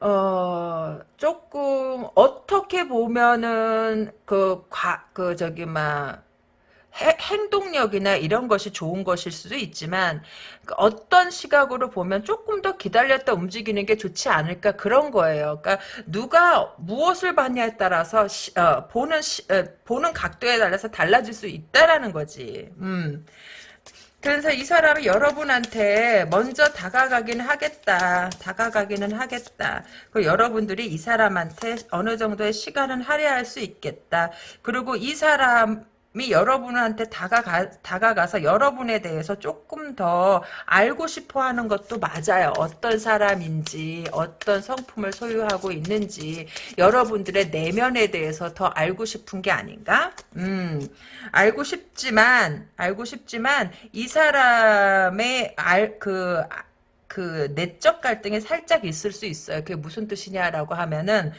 어, 조금, 어떻게 보면은, 그, 과, 그, 저기, 막, 해, 행동력이나 이런 것이 좋은 것일 수도 있지만, 그 어떤 시각으로 보면 조금 더 기다렸다 움직이는 게 좋지 않을까, 그런 거예요. 그러니까, 누가 무엇을 봤냐에 따라서, 시, 어, 보는, 시, 어, 보는 각도에 따라서 달라질 수 있다라는 거지. 음. 그래서 이 사람이 여러분한테 먼저 다가가기는 하겠다. 다가가기는 하겠다. 그 여러분들이 이 사람한테 어느 정도의 시간은 할애할 수 있겠다. 그리고 이 사람 이 여러분한테 다가가, 다가가서 여러분에 대해서 조금 더 알고 싶어 하는 것도 맞아요. 어떤 사람인지, 어떤 성품을 소유하고 있는지, 여러분들의 내면에 대해서 더 알고 싶은 게 아닌가? 음, 알고 싶지만, 알고 싶지만, 이 사람의 알, 그, 그 내적 갈등이 살짝 있을 수 있어요. 그게 무슨 뜻이냐라고 하면은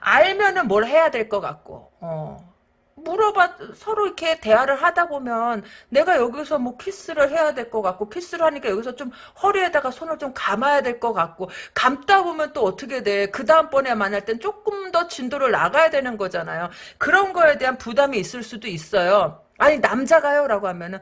알면은 뭘 해야 될 것 같고, 어. 물어봐 서로 이렇게 대화를 하다 보면 내가 여기서 뭐 키스를 해야 될 것 같고 키스를 하니까 여기서 좀 허리에다가 손을 좀 감아야 될 것 같고 감다 보면 또 어떻게 돼? 그 다음번에 만날 땐 조금 더 진도를 나가야 되는 거잖아요. 그런 거에 대한 부담이 있을 수도 있어요. 아니 남자가요? 라고 하면은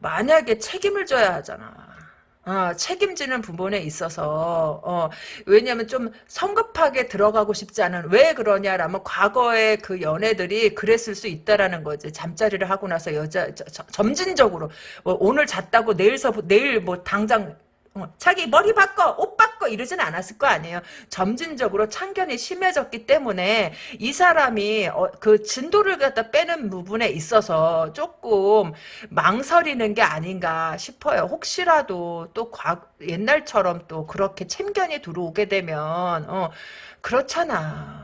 만약에 책임을 져야 하잖아. 어, 책임지는 부분에 있어서 어, 왜냐하면 좀 성급하게 들어가고 싶지 않은 왜 그러냐라면 과거의 그 연애들이 그랬을 수 있다라는 거지. 잠자리를 하고 나서 여자 저, 저, 점진적으로 뭐 오늘 잤다고 내일서 내일 뭐 당장 어, 자기 머리 바꿔 옷 바꿔 이러진 않았을 거 아니에요. 점진적으로 참견이 심해졌기 때문에 이 사람이 어, 그 진도를 갖다 빼는 부분에 있어서 조금 망설이는 게 아닌가 싶어요. 혹시라도 또 과, 옛날처럼 또 그렇게 참견이 들어오게 되면 어, 그렇잖아.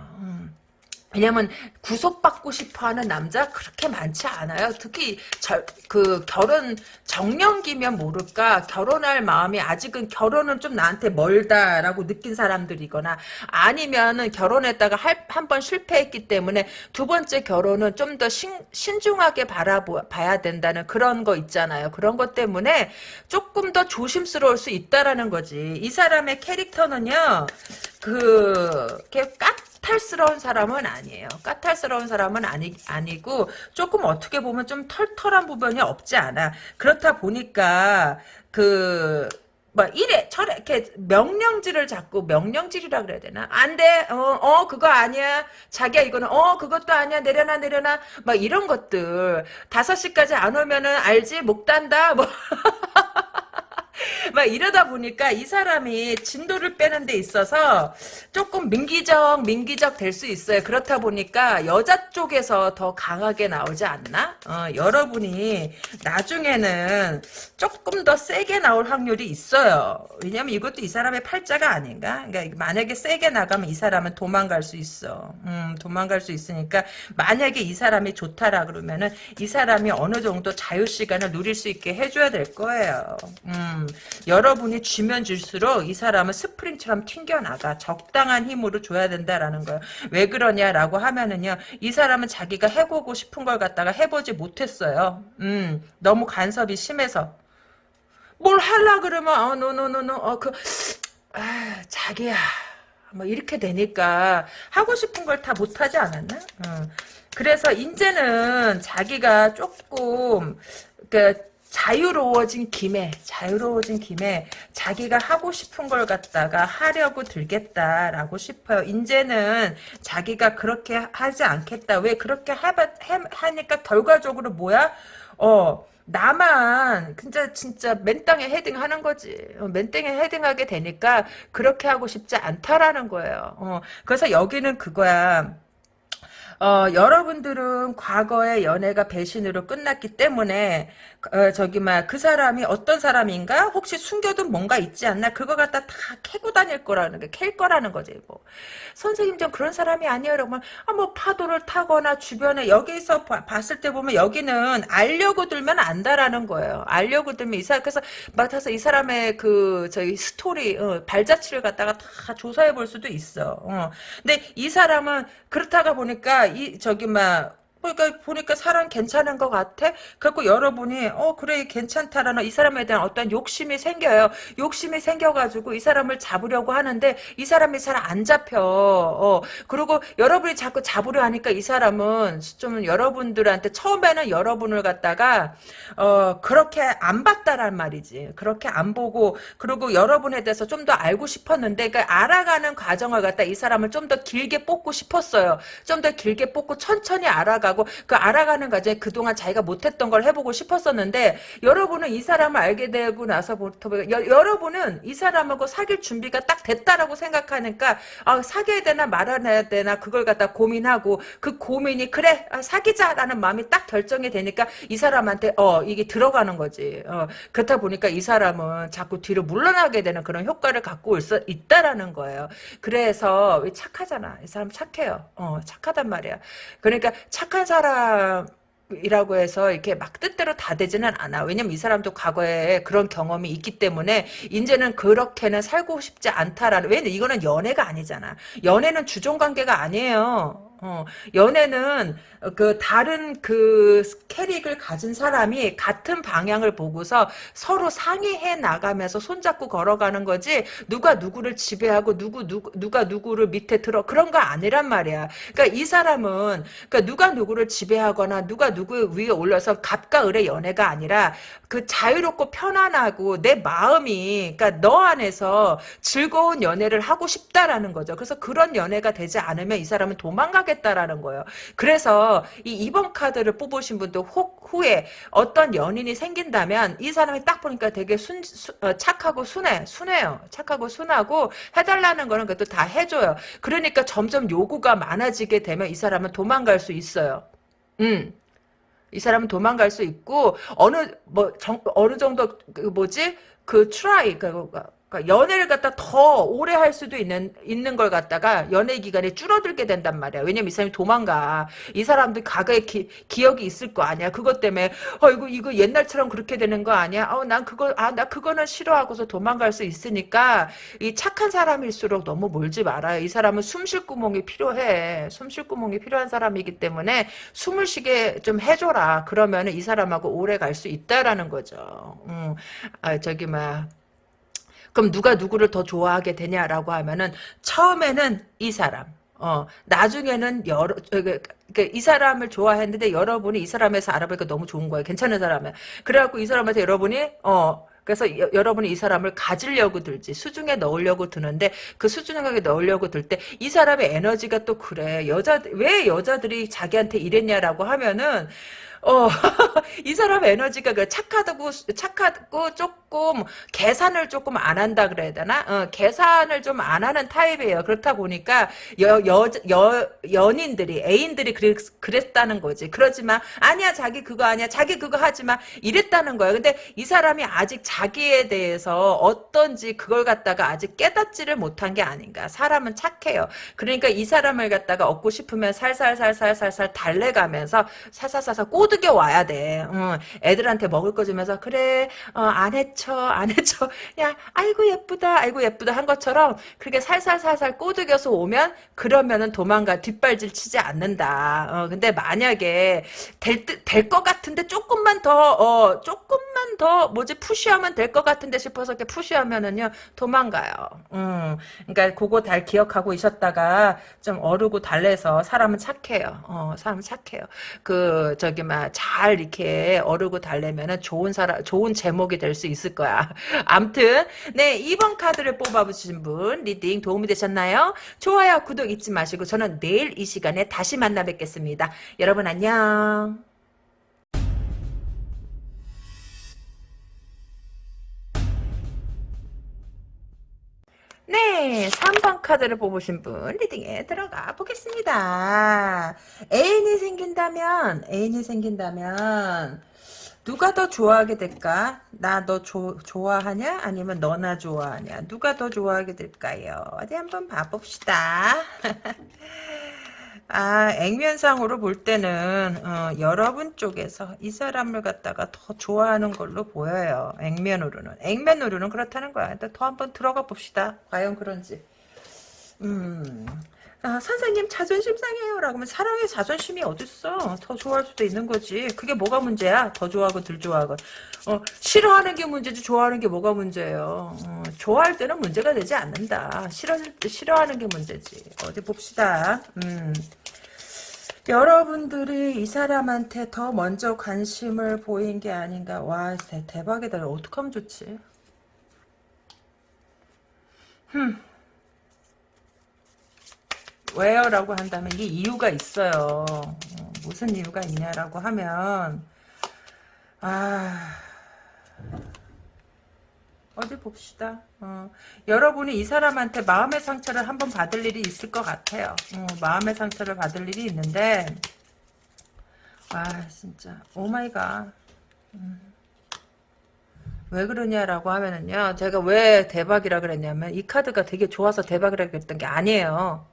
음. 왜냐면 구속받고 싶어하는 남자 그렇게 많지 않아요. 특히 저, 그 결혼 정년기면 모를까 결혼할 마음이 아직은 결혼은 좀 나한테 멀다라고 느낀 사람들이거나 아니면은 결혼했다가 한 번 실패했기 때문에 두 번째 결혼은 좀 더 신중하게 바라봐야 된다는 그런 거 있잖아요. 그런 것 때문에 조금 더 조심스러울 수 있다라는 거지. 이 사람의 캐릭터는요. 그, 깍 까탈스러운 사람은 아니에요. 까탈스러운 사람은 아니, 아니고 조금 어떻게 보면 좀 털털한 부분이 없지 않아. 그렇다 보니까 그 뭐 이래 저래 이렇게 명령질을 자꾸 명령질이라 그래야 되나? 안돼. 어어 어, 그거 아니야. 자기야 이거는 어 그것도 아니야. 내려놔 내려놔. 막 이런 것들. 다섯 시까지 안 오면은 알지? 목 단다? 뭐 막 이러다 보니까 이 사람이 진도를 빼는 데 있어서 조금 민기적 민기적 될 수 있어요. 그렇다 보니까 여자 쪽에서 더 강하게 나오지 않나? 어, 여러분이 나중에는 조금 더 세게 나올 확률이 있어요. 왜냐면 이것도 이 사람의 팔자가 아닌가? 그러니까 만약에 세게 나가면 이 사람은 도망갈 수 있어. 음, 도망갈 수 있으니까 만약에 이 사람이 좋다라 그러면은 이 사람이 어느 정도 자유 시간을 누릴 수 있게 해줘야 될 거예요. 음, 여러분이 주면 줄수록 이 사람은 스프링처럼 튕겨나가 적당한 힘으로 줘야 된다라는 거예요. 왜 그러냐라고 하면은요. 이 사람은 자기가 해보고 싶은 걸 갖다가 해보지 못했어요. 음, 너무 간섭이 심해서. 뭘 할라 그러면 어 no no no no 어그 아, 자기야 뭐 이렇게 되니까 하고 싶은 걸 다 못하지 않았나? 어. 그래서 이제는 자기가 조금 그 자유로워진 김에 자유로워진 김에 자기가 하고 싶은 걸 갖다가 하려고 들겠다라고 싶어요. 이제는 자기가 그렇게 하지 않겠다. 왜 그렇게 하바, 하니까 결과적으로 뭐야? 어 나만 진짜 진짜 맨땅에 헤딩하는 거지. 어, 맨땅에 헤딩하게 되니까 그렇게 하고 싶지 않다라는 거예요. 어, 그래서 여기는 그거야. 어, 여러분들은 과거의 연애가 배신으로 끝났기 때문에 어, 저기 막 그 사람이 어떤 사람인가? 혹시 숨겨둔 뭔가 있지 않나? 그거 갖다 다 캐고 다닐 거라는 게 캘 거라는 거지 뭐. 선생님 좀 그런 사람이 아니에요. 여러분 아, 뭐 파도를 타거나 주변에 여기서 봐, 봤을 때 보면 여기는 알려고 들면 안다라는 거예요. 알려고 들면 이 사람 그래서 맡아서 이 사람의 그 저희 스토리 어, 발자취를 갖다가 다 조사해 볼 수도 있어. 어. 근데 이 사람은 그렇다가 보니까 이 저기 막 그러니까 보니까 사람 괜찮은 것 같아. 그래고 여러분이 어 그래 괜찮다라는 이 사람에 대한 어떤 욕심이 생겨요. 욕심이 생겨가지고 이 사람을 잡으려고 하는데 이 사람이 잘 안 잡혀. 어 그리고 여러분이 자꾸 잡으려 하니까 이 사람은 좀 여러분들한테 처음에는 여러분을 갖다가 어 그렇게 안 봤다란 말이지. 그렇게 안 보고 그리고 여러분에 대해서 좀 더 알고 싶었는데 그러니까 알아가는 과정을 갖다 이 사람을 좀 더 길게 뽑고 싶었어요. 좀 더 길게 뽑고 천천히 알아가 알아가고 그 알아가는 과정에 그동안 자기가 못했던 걸 해보고 싶었었는데 여러분은 이 사람을 알게 되고 나서부터 여, 여러분은 이 사람하고 사귈 준비가 딱 됐다라고 생각하니까 아, 사귀어야 되나 말아야 되나 그걸 갖다 고민하고 그 고민이 그래 아, 사귀자라는 마음이 딱 결정이 되니까 이 사람한테 어 이게 들어가는 거지. 어, 그렇다 보니까 이 사람은 자꾸 뒤로 물러나게 되는 그런 효과를 갖고 있어, 있다라는 거예요. 그래서 착하잖아. 이 사람 착해요. 어 착하단 말이야. 그러니까 착한 사람 이라고 해서 이렇게 막 뜻대로 다 되지는 않아. 왜냐면 이 사람도 과거에 그런 경험이 있기 때문에 이제는 그렇게는 살고 싶지 않다라는 왜냐면 이거는 연애가 아니잖아. 연애는 주종 관계가 아니에요. 어, 연애는 그 다른 그 캐릭을 가진 사람이 같은 방향을 보고서 서로 상의해 나가면서 손잡고 걸어가는 거지 누가 누구를 지배하고 누구 누구 누가 누구를 밑에 들어 그런 거 아니란 말이야. 그러니까 이 사람은 그러니까 누가 누구를 지배하거나 누가 누구 위에 올려서 갑과 을의 연애가 아니라 그 자유롭고 편안하고 내 마음이 그러니까 너 안에서 즐거운 연애를 하고 싶다라는 거죠. 그래서 그런 연애가 되지 않으면 이 사람은 도망가 겠다라는 거예요. 그래서 이 2번 카드를 뽑으신 분도 혹 후에 어떤 연인이 생긴다면 이 사람이 딱 보니까 되게 순, 수, 어, 착하고 순해 순해요. 착하고 순하고 해달라는 거는 그것도 다 해줘요. 그러니까 점점 요구가 많아지게 되면 이 사람은 도망갈 수 있어요. 음. 이 사람은 도망갈 수 있고 어느 뭐 정, 어느 정도 그 뭐지 그 try 그, 그 그러니까 연애를 갖다 더 오래 할 수도 있는 있는 걸 갖다가 연애 기간이 줄어들게 된단 말이야. 왜냐면 이 사람이 도망가. 이 사람도 과거에 기, 기억이 있을 거 아니야. 그것 때문에 어 이거 이거 옛날처럼 그렇게 되는 거 아니야? 어난 그거 아 나 그거는 싫어하고서 도망갈 수 있으니까 이 착한 사람일수록 너무 몰지 말아요. 이 사람은 숨 쉴 구멍이 필요해. 숨 쉴 구멍이 필요한 사람이기 때문에 숨을 쉬게 좀 해줘라. 그러면 이 사람하고 오래 갈 수 있다라는 거죠. 음, 아 저기 막 그럼 누가 누구를 더 좋아하게 되냐라고 하면은 처음에는 이 사람. 어 나중에는 여러 그, 그, 이 사람을 좋아했는데 여러분이 이 사람에서 알아보니까 너무 좋은 거예요. 괜찮은 사람이야. 그래갖고 이 사람한테 여러분이 어 그래서 여, 러분이 이 사람을 가지려고 들지 수중에 넣으려고 드는데 그 수중에 넣으려고 들 때 이 사람의 에너지가 또 그래 여자 왜 여자들이 자기한테 이랬냐라고 하면은 어, 이 사람 에너지가 그 착하다고, 착하고 조금 계산을 조금 안 한다 그래야 되나? 어, 계산을 좀 안 하는 타입이에요. 그렇다 보니까 여, 여, 여, 연인들이, 애인들이 그랬, 그랬다는 거지. 그러지만, 아니야, 자기 그거 아니야. 자기 그거 하지마. 이랬다는 거예요. 근데 이 사람이 아직 자기에 대해서 어떤지 그걸 갖다가 아직 깨닫지를 못한 게 아닌가. 사람은 착해요. 그러니까 이 사람을 갖다가 얻고 싶으면 살살살살살살 달래가면서 사사사사 꼬 꼬드겨 와야 돼. 어, 애들한테 먹을 거 주면서 그래 어, 안 해쳐 안 해쳐 야 아이고 예쁘다 아이고 예쁘다 한 것처럼 그렇게 살살살살 꼬드겨서 오면 그러면은 도망가 뒷발질 치지 않는다. 어, 근데 만약에 될 될 것 같은데 조금만 더 어, 조금 만더 뭐지 푸시하면 될 것 같은데 싶어서 이렇게 푸시하면은요 도망가요. 음, 그러니까 그거 잘 기억하고 있었다가 좀 어르고 달래서 사람은 착해요. 어, 사람은 착해요. 그 저기 막 잘 이렇게 어르고 달래면은 좋은 사람, 좋은 재목이 될 수 있을 거야. 암튼, 네, 2번 카드를 뽑아보신 분, reading 도움이 되셨나요? 좋아요, 구독 잊지 마시고, 저는 내일 이 시간에 다시 만나 뵙겠습니다. 여러분 안녕. 네, 3번 카드를 뽑으신 분 reading에 들어가 보겠습니다. 애인이 생긴다면 애인이 생긴다면 누가 더 좋아하게 될까? 나 너 좋아하냐? 아니면 너나 좋아하냐? 누가 더 좋아하게 될까요? 어디 한번 봐봅시다. 아, 액면상으로 볼 때는 어, 여러분 쪽에서 이 사람을 갖다가 더 좋아하는 걸로 보여요. 액면으로는. 액면으로는 그렇다는 거야. 더 한번 들어가 봅시다. 과연 그런지. 음. 아, 선생님 자존심 상해요. 라고 하면 사랑의 자존심이 어딨어? 더 좋아할 수도 있는 거지. 그게 뭐가 문제야? 더 좋아하고 덜 좋아하고. 어, 싫어하는 게 문제지 좋아하는 게 뭐가 문제예요? 어, 좋아할 때는 문제가 되지 않는다. 싫어, 싫어하는 게 문제지. 어디 봅시다. 음. 여러분들이 이 사람한테 더 먼저 관심을 보인 게 아닌가? 와 대박이다. 어떡하면 좋지? 흠 왜요? 라고 한다면 이게 이유가 있어요. 어, 무슨 이유가 있냐라고 하면 아 어디 봅시다. 어, 여러분이 이 사람한테 마음의 상처를 한번 받을 일이 있을 것 같아요. 어, 마음의 상처를 받을 일이 있는데 아 진짜 oh my god 음. 왜 그러냐라고 하면은요 제가 왜 대박이라 그랬냐면 이 카드가 되게 좋아서 대박이라 그랬던 게 아니에요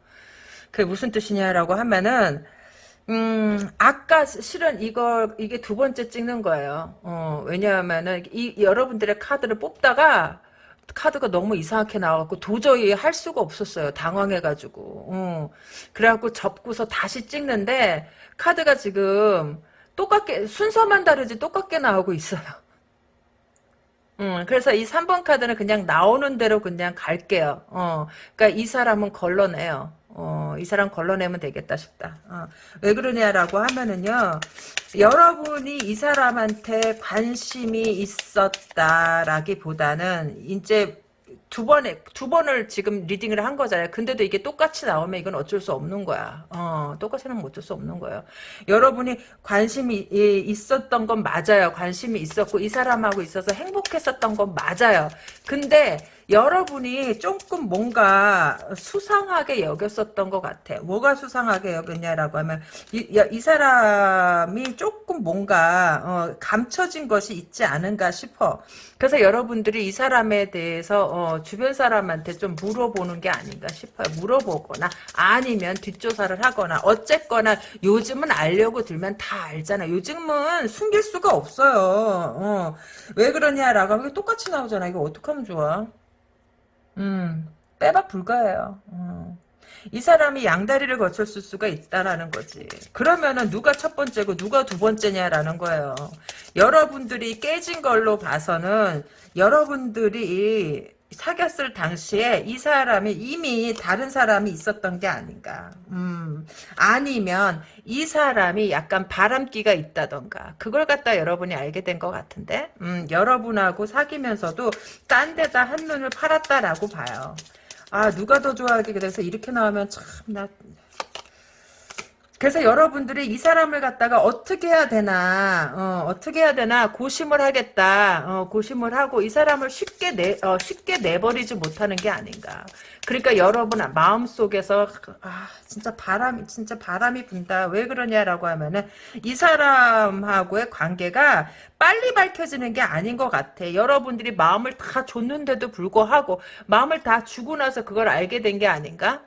그게 무슨 뜻이냐라고 하면은 음, 아까 실은 이거, 이게 두 번째 찍는 거예요. 어, 왜냐하면은, 이, 여러분들의 카드를 뽑다가, 카드가 너무 이상하게 나와갖고 도저히 할 수가 없었어요. 당황해가지고. 어. 그래갖고 접고서 다시 찍는데, 카드가 지금 똑같게, 순서만 다르지 똑같게 나오고 있어요. 음, 그래서 이 3번 카드는 그냥 나오는 대로 그냥 갈게요. 어, 그러니까 이 사람은 걸러내요. 어, 이 사람 걸러내면 되겠다 싶다. 어, 왜 그러냐라고 하면은요, 여러분이 이 사람한테 관심이 있었다라기보다는, 이제 두 번에 두 번을 지금 리딩을 한 거잖아요. 근데도 이게 똑같이 나오면 이건 어쩔 수 없는 거야. 어, 똑같이 나면 어쩔 수 없는 거예요. 여러분이 관심이 있었던 건 맞아요. 관심이 있었고 이 사람하고 있어서 행복했었던 건 맞아요. 근데 여러분이 조금 뭔가 수상하게 여겼었던 것 같아. 뭐가 수상하게 여겼냐라고 하면 이, 이 사람이 조금 뭔가 어, 감춰진 것이 있지 않은가 싶어. 그래서 여러분들이 이 사람에 대해서 어, 주변 사람한테 좀 물어보는 게 아닌가 싶어요. 물어보거나 아니면 뒷조사를 하거나 어쨌거나 요즘은 알려고 들면 다 알잖아. 요즘은 숨길 수가 없어요. 어. 왜 그러냐라고 하면 똑같이 나오잖아. 이거 어떡하면 좋아? 음, 빼박 불가해요. 음. 이 사람이 양다리를 거쳤을 수가 있다라는 거지. 그러면은 누가 첫 번째고 누가 두 번째냐라는 거예요. 여러분들이 깨진 걸로 봐서는 여러분들이 사귀었을 당시에 이 사람이 이미 다른 사람이 있었던 게 아닌가. 음, 아니면 이 사람이 약간 바람기가 있다던가. 그걸 갖다 여러분이 알게 된 것 같은데. 음, 여러분하고 사귀면서도 딴 데다 한눈을 팔았다라고 봐요. 아 누가 더 좋아하게 돼서 이렇게 나오면 참 나 그래서 여러분들이 이 사람을 갖다가 어떻게 해야 되나 어, 떻게 해야 되나 고심을 하겠다 어, 고심을 하고 이 사람을 쉽게 내 어, 쉽게 내버리지 못하는 게 아닌가. 그러니까 여러분 마음 속에서 아 진짜 바람이 진짜 바람이 분다. 왜 그러냐라고 하면은 이 사람하고의 관계가 빨리 밝혀지는 게 아닌 것 같아. 여러분들이 마음을 다 줬는데도 불구하고 마음을 다 주고 나서 그걸 알게 된 게 아닌가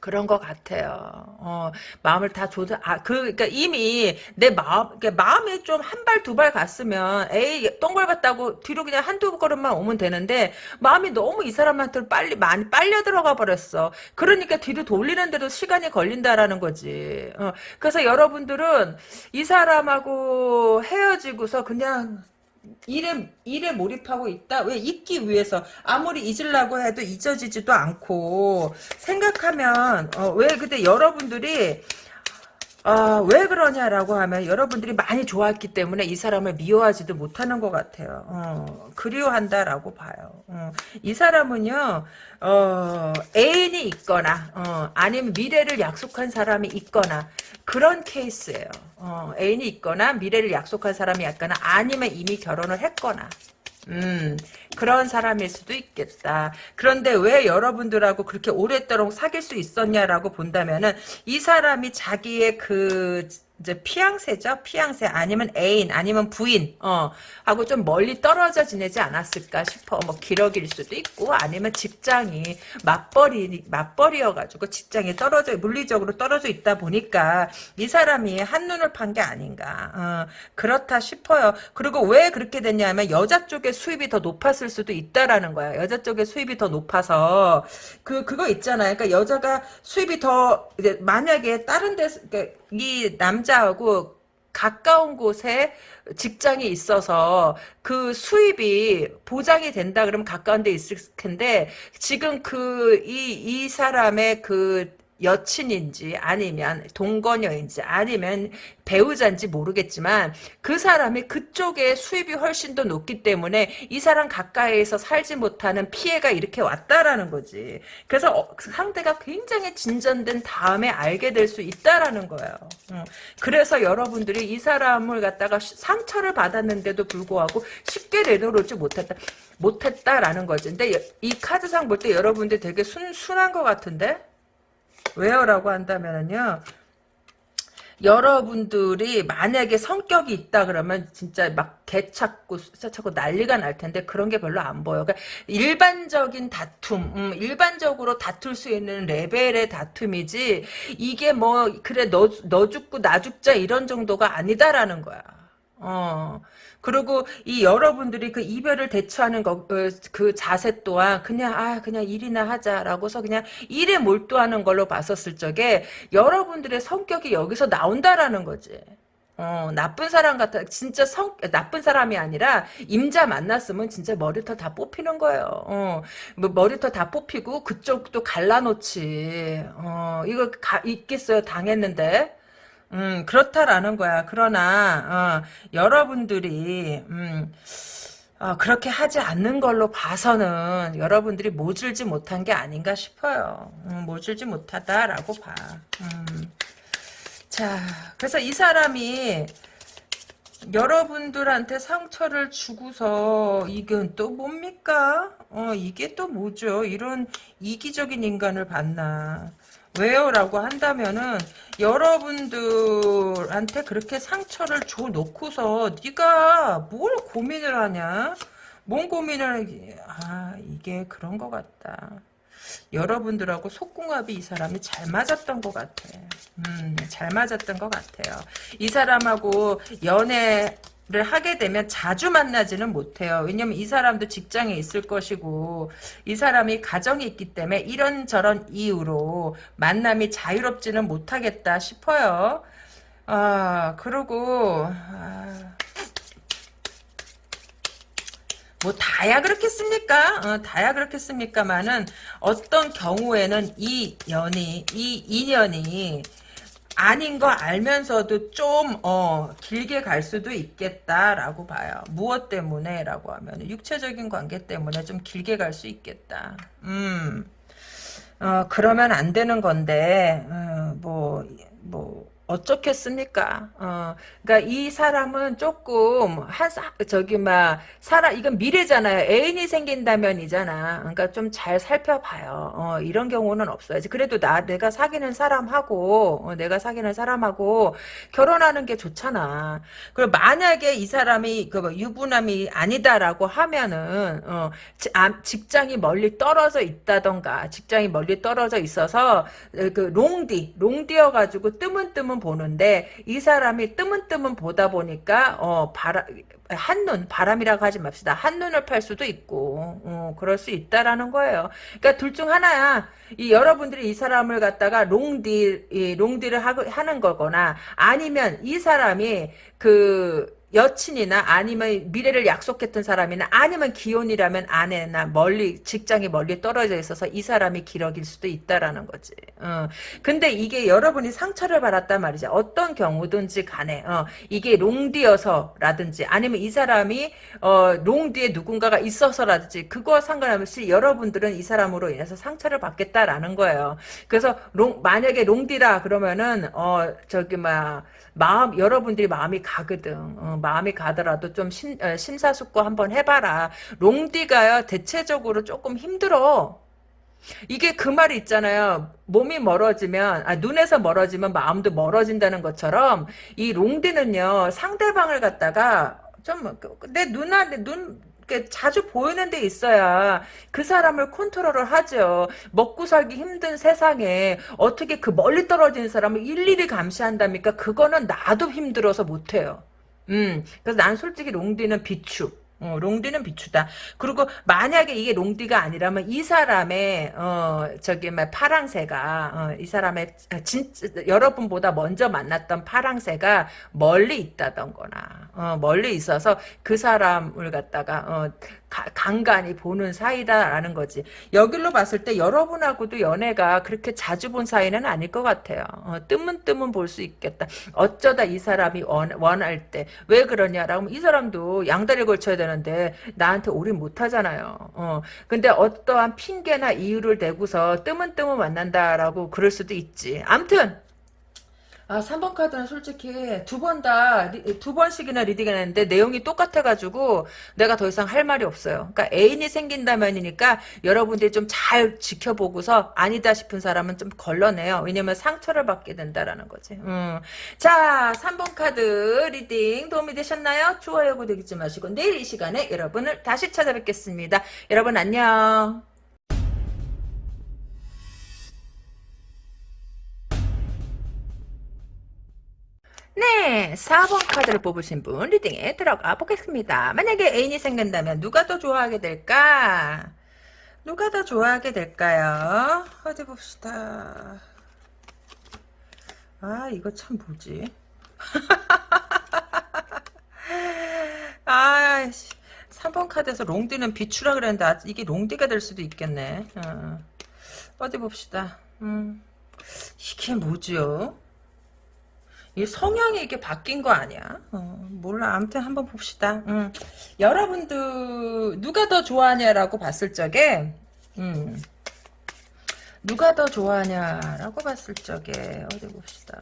그런 것 같아요. 어, 마음을 다 조절, 아, 그, 그니까 이미 내 마음, 그러니까 마음이 좀 한 발, 두 발 갔으면, 에이, 똥 밟았다고 뒤로 그냥 한두 걸음만 오면 되는데, 마음이 너무 이 사람한테 빨리, 많이 빨려 들어가 버렸어. 그러니까 뒤로 돌리는데도 시간이 걸린다라는 거지. 어, 그래서 여러분들은 이 사람하고 헤어지고서 그냥, 일에 일에 몰입하고 있다. 왜 잊기 위해서 아무리 잊으려고 해도 잊어지지도 않고 생각하면 어, 왜 그때 여러분들이 어, 왜 그러냐라고 하면 여러분들이 많이 좋았기 때문에 이 사람을 미워하지도 못하는 것 같아요. 어, 그리워한다라고 봐요. 어, 이 사람은요, 어, 애인이 있거나, 어, 아니면 미래를 약속한 사람이 있거나, 그런 케이스예요. 어, 애인이 있거나, 미래를 약속한 사람이 있거나, 아니면 이미 결혼을 했거나, 음, 그런 사람일 수도 있겠다. 그런데 왜 여러분들하고 그렇게 오랫도록 사귈 수 있었냐라고 본다면은 이 사람이 자기의 그 이제 피앙세죠? 피앙세 아니면 애인 아니면 부인 어 하고 좀 멀리 떨어져 지내지 않았을까 싶어. 뭐 기러기일 수도 있고 아니면 직장이 맞벌이 맞벌이여 가지고 직장이 떨어져 물리적으로 떨어져 있다 보니까 이 사람이 한 눈을 판 게 아닌가. 어, 그렇다 싶어요. 그리고 왜 그렇게 됐냐면 여자 쪽의 수입이 더 높았을 수도 있다라는 거야. 여자 쪽의 수입이 더 높아서 그 그거 있잖아요. 그러니까 여자가 수입이 더 이제 만약에 다른 데서 그러니까 이 남자하고 가까운 곳에 직장이 있어서 그 수입이 보장이 된다 그러면 가까운 데 있을 텐데 지금 그 이이 사람의 그 여친인지 아니면 동거녀인지 아니면 배우자인지 모르겠지만 그 사람이 그쪽에 수입이 훨씬 더 높기 때문에 이 사람 가까이에서 살지 못하는 피해가 이렇게 왔다라는 거지. 그래서 어, 그 상대가 굉장히 진전된 다음에 알게 될 수 있다라는 거예요. 그래서 여러분들이 이 사람을 갖다가 상처를 받았는데도 불구하고 쉽게 내놓지 못했다. 못했다라는 거지. 근데 이 카드상 볼 때 여러분들 되게 순, 순한 것 같은데? 왜요라고 한다면은요. 여러분들이 만약에 성격이 있다 그러면 진짜 막 개찾고 숫자찾고 난리가 날 텐데 그런 게 별로 안 보여. 그러니까 일반적인 다툼, 음, 일반적으로 다툴 수 있는 레벨의 다툼이지 이게 뭐 그래 너, 너 죽고 나 죽자 이런 정도가 아니다라는 거야. 어. 그리고 이 여러분들이 그 이별을 대처하는 거, 어, 그 자세 또한 그냥 아 그냥 일이나 하자라고서 그냥 일에 몰두하는 걸로 봤었을 적에 여러분들의 성격이 여기서 나온다라는 거지. 어, 나쁜 사람 같아. 진짜 성, 나쁜 사람이 아니라, 임자 만났으면 진짜 머리털 다 뽑히는 거예요. 어, 뭐 머리털 다 뽑히고, 그쪽도 갈라놓지. 어, 이거 가, 있겠어요. 당했는데. 음, 그렇다라는 거야. 그러나, 어, 여러분들이, 음, 어, 그렇게 하지 않는 걸로 봐서는 여러분들이 모질지 못한 게 아닌가 싶어요. 음, 모질지 못하다라고 봐. 음. 자, 그래서 이 사람이 여러분들한테 상처를 주고서 이건 또 뭡니까? 어, 이게 또 뭐죠? 이런 이기적인 인간을 봤나? 왜요? 라고 한다면은 여러분들한테 그렇게 상처를 줘 놓고서 네가 뭘 고민을 하냐? 뭔 고민을 아 이게 그런 것 같다. 여러분들하고 속궁합이 이 사람이 잘 맞았던 것 같아. 음, 잘 맞았던 것 같아요. 이 사람하고 연애 를 하게 되면 자주 만나지는 못해요. 왜냐면 이 사람도 직장에 있을 것이고 이 사람이 가정이 있기 때문에 이런저런 이유로 만남이 자유롭지는 못하겠다 싶어요. 아 그리고 아, 뭐 다야 그렇겠습니까? 어, 다야 그렇겠습니까만은 어떤 경우에는 이 연이 이 인연이 아닌 거 알면서도 좀 어, 길게 갈 수도 있겠다라고 봐요. 무엇 때문에 라고 하면 육체적인 관계 때문에 좀 길게 갈 수 있겠다. 음. 어, 그러면 안 되는 건데 어, 뭐 뭐, 어쩌겠습니까? 어, 그러니까 이 사람은 조금 한 사- 저기 막 사람 이건 미래잖아요. 애인이 생긴다면이잖아. 그러니까 좀 잘 살펴봐요. 어, 이런 경우는 없어야지. 그래도 나 내가 사귀는 사람하고 어, 내가 사귀는 사람하고 결혼하는 게 좋잖아. 그리고 만약에 이 사람이 그 뭐 유부남이 아니다라고 하면은 어, 지- 아, 직장이 멀리 떨어져 있다던가 직장이 멀리 떨어져 있어서 어, 그 롱디 롱디여 가지고 뜨문 뜨문 보는데 이 사람이 뜨문뜨문 보다 보니까 어 바라 한눈 바람이라고 하지 맙시다. 한눈을 팔 수도 있고 어, 그럴 수 있다라는 거예요. 그러니까 둘 중 하나야. 이 여러분들이 이 사람을 갖다가 롱디 이 롱디를 하, 하는 거거나 아니면 이 사람이 그 여친이나 아니면 미래를 약속했던 사람이나 아니면 기혼이라면 아내나 멀리 직장이 멀리 떨어져 있어서 이 사람이 기러기일 수도 있다라는 거지. 어. 근데 이게 여러분이 상처를 받았단 말이죠. 어떤 경우든지 간에 어. 이게 롱디여서라든지 아니면 이 사람이 어, 롱디에 누군가가 있어서라든지 그거와 상관없이 여러분들은 이 사람으로 인해서 상처를 받겠다라는 거예요. 그래서 롱 만약에 롱디라 그러면은 어 저기 막 마음 여러분들이 마음이 가거든. 어, 마음이 가더라도 좀 심, 어, 심사숙고 한번 해봐라. 롱디가요 대체적으로 조금 힘들어. 이게 그 말이 있잖아요. 몸이 멀어지면 아, 눈에서 멀어지면 마음도 멀어진다는 것처럼 이 롱디는요 상대방을 갖다가 좀 내 눈아 내눈 자주 보이는 데 있어야 그 사람을 컨트롤을 하죠. 먹고 살기 힘든 세상에 어떻게 그 멀리 떨어진 사람을 일일이 감시한답니까? 그거는 나도 힘들어서 못해요. 음, 그래서 난 솔직히 롱디는 비추. 어, 롱디는 비추다. 그리고 만약에 이게 롱디가 아니라면 이 사람의 어 저기 막 파랑새가 어, 이 사람의 진 여러분보다 먼저 만났던 파랑새가 멀리 있다던거나 어, 멀리 있어서 그 사람을 갖다가 어, 가, 간간히 보는 사이다라는 거지. 여길로 봤을 때 여러분하고도 연애가 그렇게 자주 본 사이는 아닐 것 같아요. 어, 뜨문뜨문 볼수 있겠다. 어쩌다 이 사람이 원, 원할 때 왜 그러냐라고 이 사람도 양다리 걸쳐야 되는데 나한테 올인 못하잖아요. 어, 근데 어떠한 핑계나 이유를 대고서 뜨문뜨문 만난다라고 그럴 수도 있지. 암튼 아, 3번 카드는 솔직히 두 번 다, 두 번씩이나 리딩을 했는데 내용이 똑같아가지고 내가 더 이상 할 말이 없어요. 그러니까 애인이 생긴다면이니까 여러분들이 좀 잘 지켜보고서 아니다 싶은 사람은 좀 걸러내요. 왜냐면 상처를 받게 된다라는 거지. 음. 자, 3번 카드 reading 도움이 되셨나요? 좋아요, 구독 잊지 마시고 내일 이 시간에 여러분을 다시 찾아뵙겠습니다. 여러분 안녕. 네, 4번 카드를 뽑으신 분 reading에 들어가 보겠습니다. 만약에 애인이 생긴다면 누가 더 좋아하게 될까? 누가 더 좋아하게 될까요? 어디 봅시다. 아, 이거 참 뭐지? 아, 3번 카드에서 롱디는 비추라 그랬는데 아, 이게 롱디가 될 수도 있겠네. 어. 어디 봅시다. 음, 이게 뭐지요? 이 성향이 이게 바뀐 거 아니야? 어, 몰라. 아무튼 한번 봅시다. 음. 여러분들 누가 더 좋아하냐라고 봤을 적에 음. 누가 더 좋아하냐라고 봤을 적에 어디 봅시다.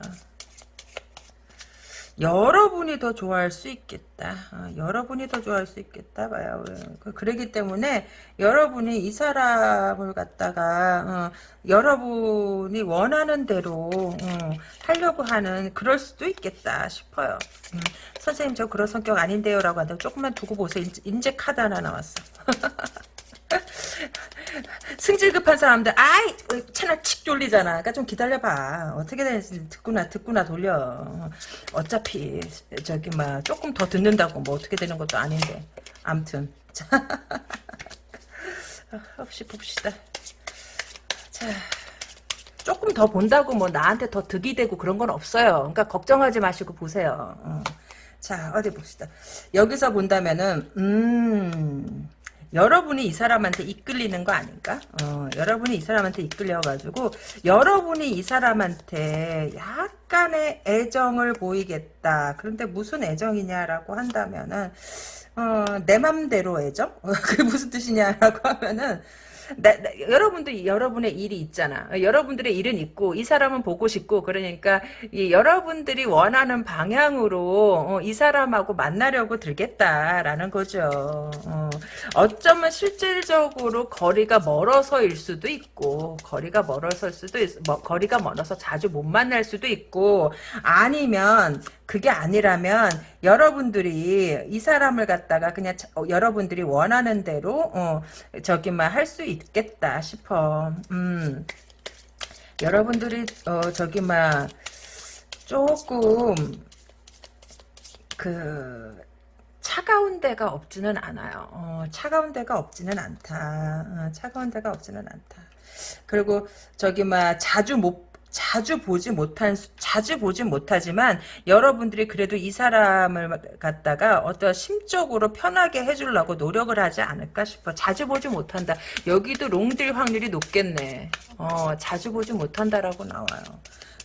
여러분이 더 좋아할 수 있겠다. 어, 여러분이 더 좋아할 수 있겠다 봐요. 그- 그러기 때문에 여러분이 이 사람을 갖다가 어, 여러분이 원하는 대로 어, 하려고 하는 그럴 수도 있겠다 싶어요. 음, 선생님 저 그런 성격 아닌데요 라고 하는데 조금만 두고 보세요. 인제 카드 하나 나왔어. 승질 급한 사람들. 아이 채널 칙 돌리잖아. 그러니까 좀 기다려봐. 어떻게 되는지 듣구나 듣구나 돌려. 어차피 저기 막 조금 더 듣는다고 뭐 어떻게 되는 것도 아닌데. 암튼. 자 혹시 봅시다. 자 조금 더 본다고 뭐 나한테 더 득이 되고 그런 건 없어요. 그러니까 걱정하지 마시고 보세요. 어. 자 어디 봅시다. 여기서 본다면은 음 여러분이 이 사람한테 이끌리는 거 아닌가? 어, 여러분이 이 사람한테 이끌려가지고 여러분이 이 사람한테 약간의 애정을 보이겠다. 그런데 무슨 애정이냐라고 한다면은 어, 내 맘대로 애정? 그게 무슨 뜻이냐라고 하면은 나, 나, 여러분도 여러분의 일이 있잖아. 여러분들의 일은 있고 이 사람은 보고 싶고 그러니까 이 여러분들이 원하는 방향으로 어, 이 사람하고 만나려고 들겠다라는 거죠. 어, 쩌면 실질적으로 거리가 멀어서일 수도 있고 거리가 멀어서일 수도 있, 뭐, 거리가 멀어서 자주 못 만날 수도 있고 아니면 그게 아니라면 여러분들이 이 사람을 갖다가 그냥 자, 어, 여러분들이 원하는 대로 어, 저기만 할 수 있겠다 싶어. 음. 여러분들이 어, 저기만 조금 그 차가운 데가 없지는 않아요. 어, 차가운 데가 없지는 않다. 어, 차가운 데가 없지는 않다. 그리고 저기 막 자주 못 자주 보지 못한 자주 보지 못하지만 여러분들이 그래도 이 사람을 갖다가 어떤 심적으로 편하게 해주려고 노력을 하지 않을까 싶어. 자주 보지 못한다. 여기도 롱딜 확률이 높겠네. 어, 자주 보지 못한다라고 나와요.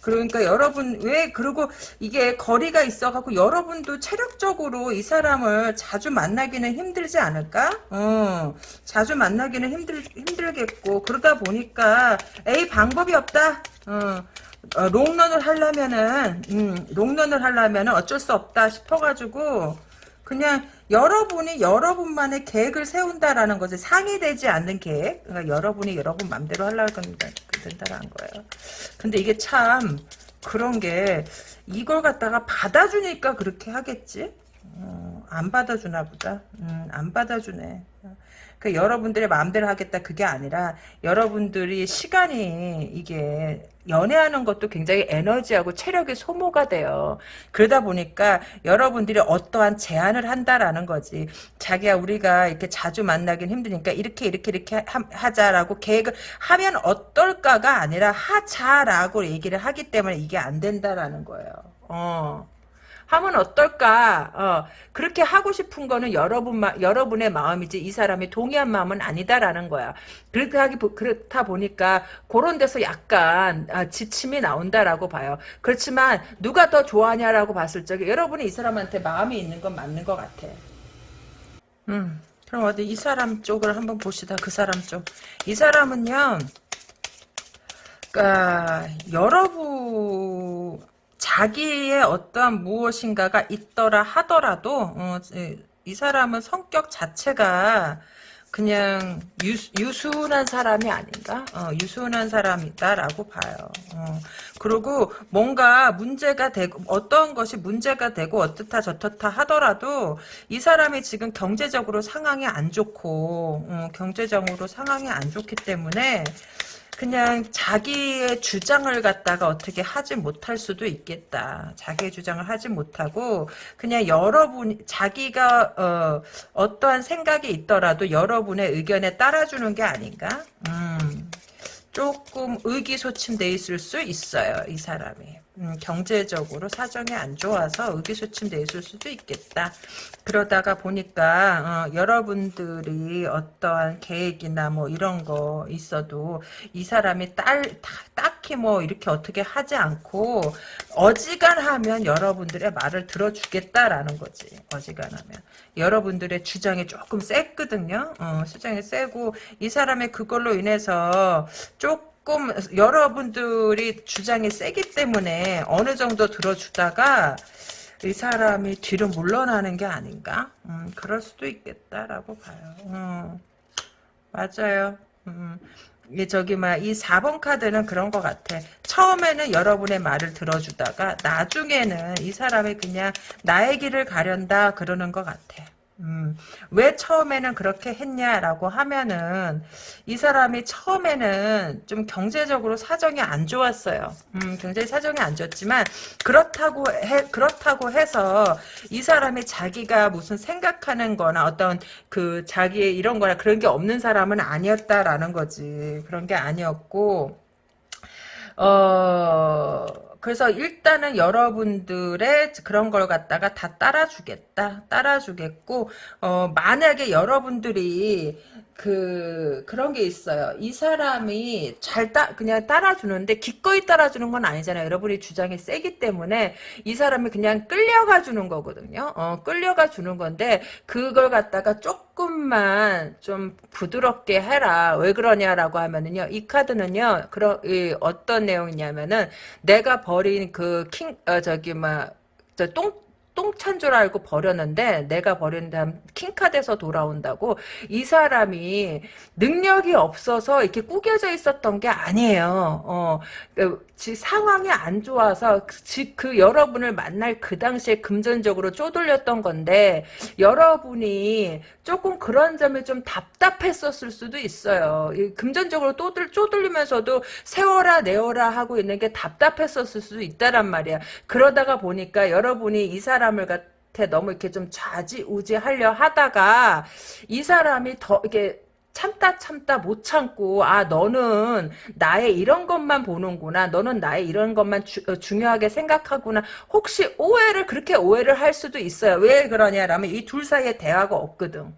그러니까 여러분 왜 그리고 이게 거리가 있어갖고 여러분도 체력적으로 이 사람을 자주 만나기는 힘들지 않을까? 어, 자주 만나기는 힘들 힘들겠고 그러다 보니까 에이 방법이 없다. 어, 어, 롱런을 하려면은 음, 롱런을 하려면은 어쩔 수 없다 싶어가지고 그냥 여러분이 여러분만의 계획을 세운다라는 거지 상의되지 않는 계획. 그러니까 여러분이 여러분 맘대로 하려고 된다는 거예요. 근데 이게 참 그런 게 이걸 갖다가 받아주니까 그렇게 하겠지? 어, 안 받아주나 보다. 음, 안 받아주네. 그 여러분들의 마음대로 하겠다 그게 아니라 여러분들이 시간이 이게 연애하는 것도 굉장히 에너지하고 체력이 소모가 돼요. 그러다 보니까 여러분들이 어떠한 제안을 한다라는 거지. 자기야 우리가 이렇게 자주 만나긴 힘드니까 이렇게 이렇게 이렇게 하, 자라고 계획을 하면 어떨까가 아니라 하자라고 얘기를 하기 때문에 이게 안 된다라는 거예요. 어. 하면 어떨까? 어, 그렇게 하고 싶은 거는 여러분 여러분의 마음이지 이 사람이 동의한 마음은 아니다라는 거야. 그렇게 하기 그렇다 보니까 그런 데서 약간 아, 지침이 나온다라고 봐요. 그렇지만 누가 더 좋아하냐라고 봤을 적에 여러분이 이 사람한테 마음이 있는 건 맞는 것 같아. 음, 그럼 어디 이 사람 쪽을 한번 보시다 그 사람 쪽. 이 사람은요. 그러니까 여러분 자기의 어떠한 무엇인가가 있더라 하더라도 어, 이 사람은 성격 자체가 그냥 유, 유순한 사람이 아닌가? 어, 유순한 사람이다라고 봐요. 어, 그리고 뭔가 문제가 되고 어떤 것이 문제가 되고 어떻다 저떻다 하더라도 이 사람이 지금 경제적으로 상황이 안 좋고 어, 경제적으로 상황이 안 좋기 때문에 그냥 자기의 주장을 갖다가 어떻게 하지 못할 수도 있겠다. 자기의 주장을 하지 못하고 그냥 여러분 자기가 어, 어떠한 생각이 있더라도 여러분의 의견에 따라주는 게 아닌가? 음, 조금 의기소침돼 있을 수 있어요. 이 사람이. 음, 경제적으로 사정이 안 좋아서 의기소침돼 있을 수도 있겠다. 그러다가 보니까 어, 여러분들이 어떠한 계획이나 뭐 이런 거 있어도 이 사람이 딸 딱히 뭐 이렇게 어떻게 하지 않고 어지간하면 여러분들의 말을 들어주겠다라는 거지. 어지간하면 여러분들의 주장이 조금 셌거든요. 어, 주장이 세고 이 사람의 그걸로 인해서 조금 조금 여러분들이 주장이 세기 때문에 어느 정도 들어주다가 이 사람이 뒤로 물러나는 게 아닌가? 음, 그럴 수도 있겠다라고 봐요. 음, 맞아요. 음, 이 저기 막이 4번 카드는 그런 것 같아. 처음에는 여러분의 말을 들어주다가 나중에는 이 사람이 그냥 나의 길을 가련다 그러는 것 같아. 음, 왜 처음에는 그렇게 했냐라고 하면은 이 사람이 처음에는 좀 경제적으로 사정이 안 좋았어요. 음, 굉장히 사정이 안 좋았지만 그렇다고 해 그렇다고 해서 이 사람이 자기가 무슨 생각하는 거나 어떤 그 자기의 이런 거나 그런 게 없는 사람은 아니었다라는 거지. 그런 게 아니었고 어 그래서 일단은 여러분들의 그런 걸 갖다가 다 따라주겠다. 따라주겠고, 어, 만약에 여러분들이 그 그런 게 있어요. 이 사람이 잘 따, 그냥 따라주는데 기꺼이 따라주는 건 아니잖아요. 여러분이 주장이 세기 때문에 이 사람이 그냥 끌려가 주는 거거든요. 어, 끌려가 주는 건데 그걸 갖다가 조금만 좀 부드럽게 해라. 왜 그러냐라고 하면은요. 이 카드는요. 그런 이, 어떤 내용이냐면은 내가 버린 그 킹 어, 저기 막저 똥 똥찬 줄 알고 버렸는데 내가 버린 다음 킹카드에서 돌아온다고 이 사람이 능력이 없어서 이렇게 꾸겨져 있었던 게 아니에요. 어, 그, 상황이 안 좋아서 그, 그 여러분을 만날 그 당시에 금전적으로 쪼들렸던 건데 여러분이 조금 그런 점이 좀 답답했었을 수도 있어요. 금전적으로 또들 쪼들리면서도 세워라 내어라 하고 있는 게 답답했었을 수도 있다란 말이야. 그러다가 보니까 여러분이 이 사람을 갖 너무 이렇게 좀 좌지우지하려 하다가 이 사람이 더 이게 참다 참다 못 참고 아 너는 나의 이런 것만 보는구나 너는 나의 이런 것만 주, 어, 중요하게 생각하구나. 혹시 오해를 그렇게 오해를 할 수도 있어요. 왜 그러냐라면 이 둘 사이에 대화가 없거든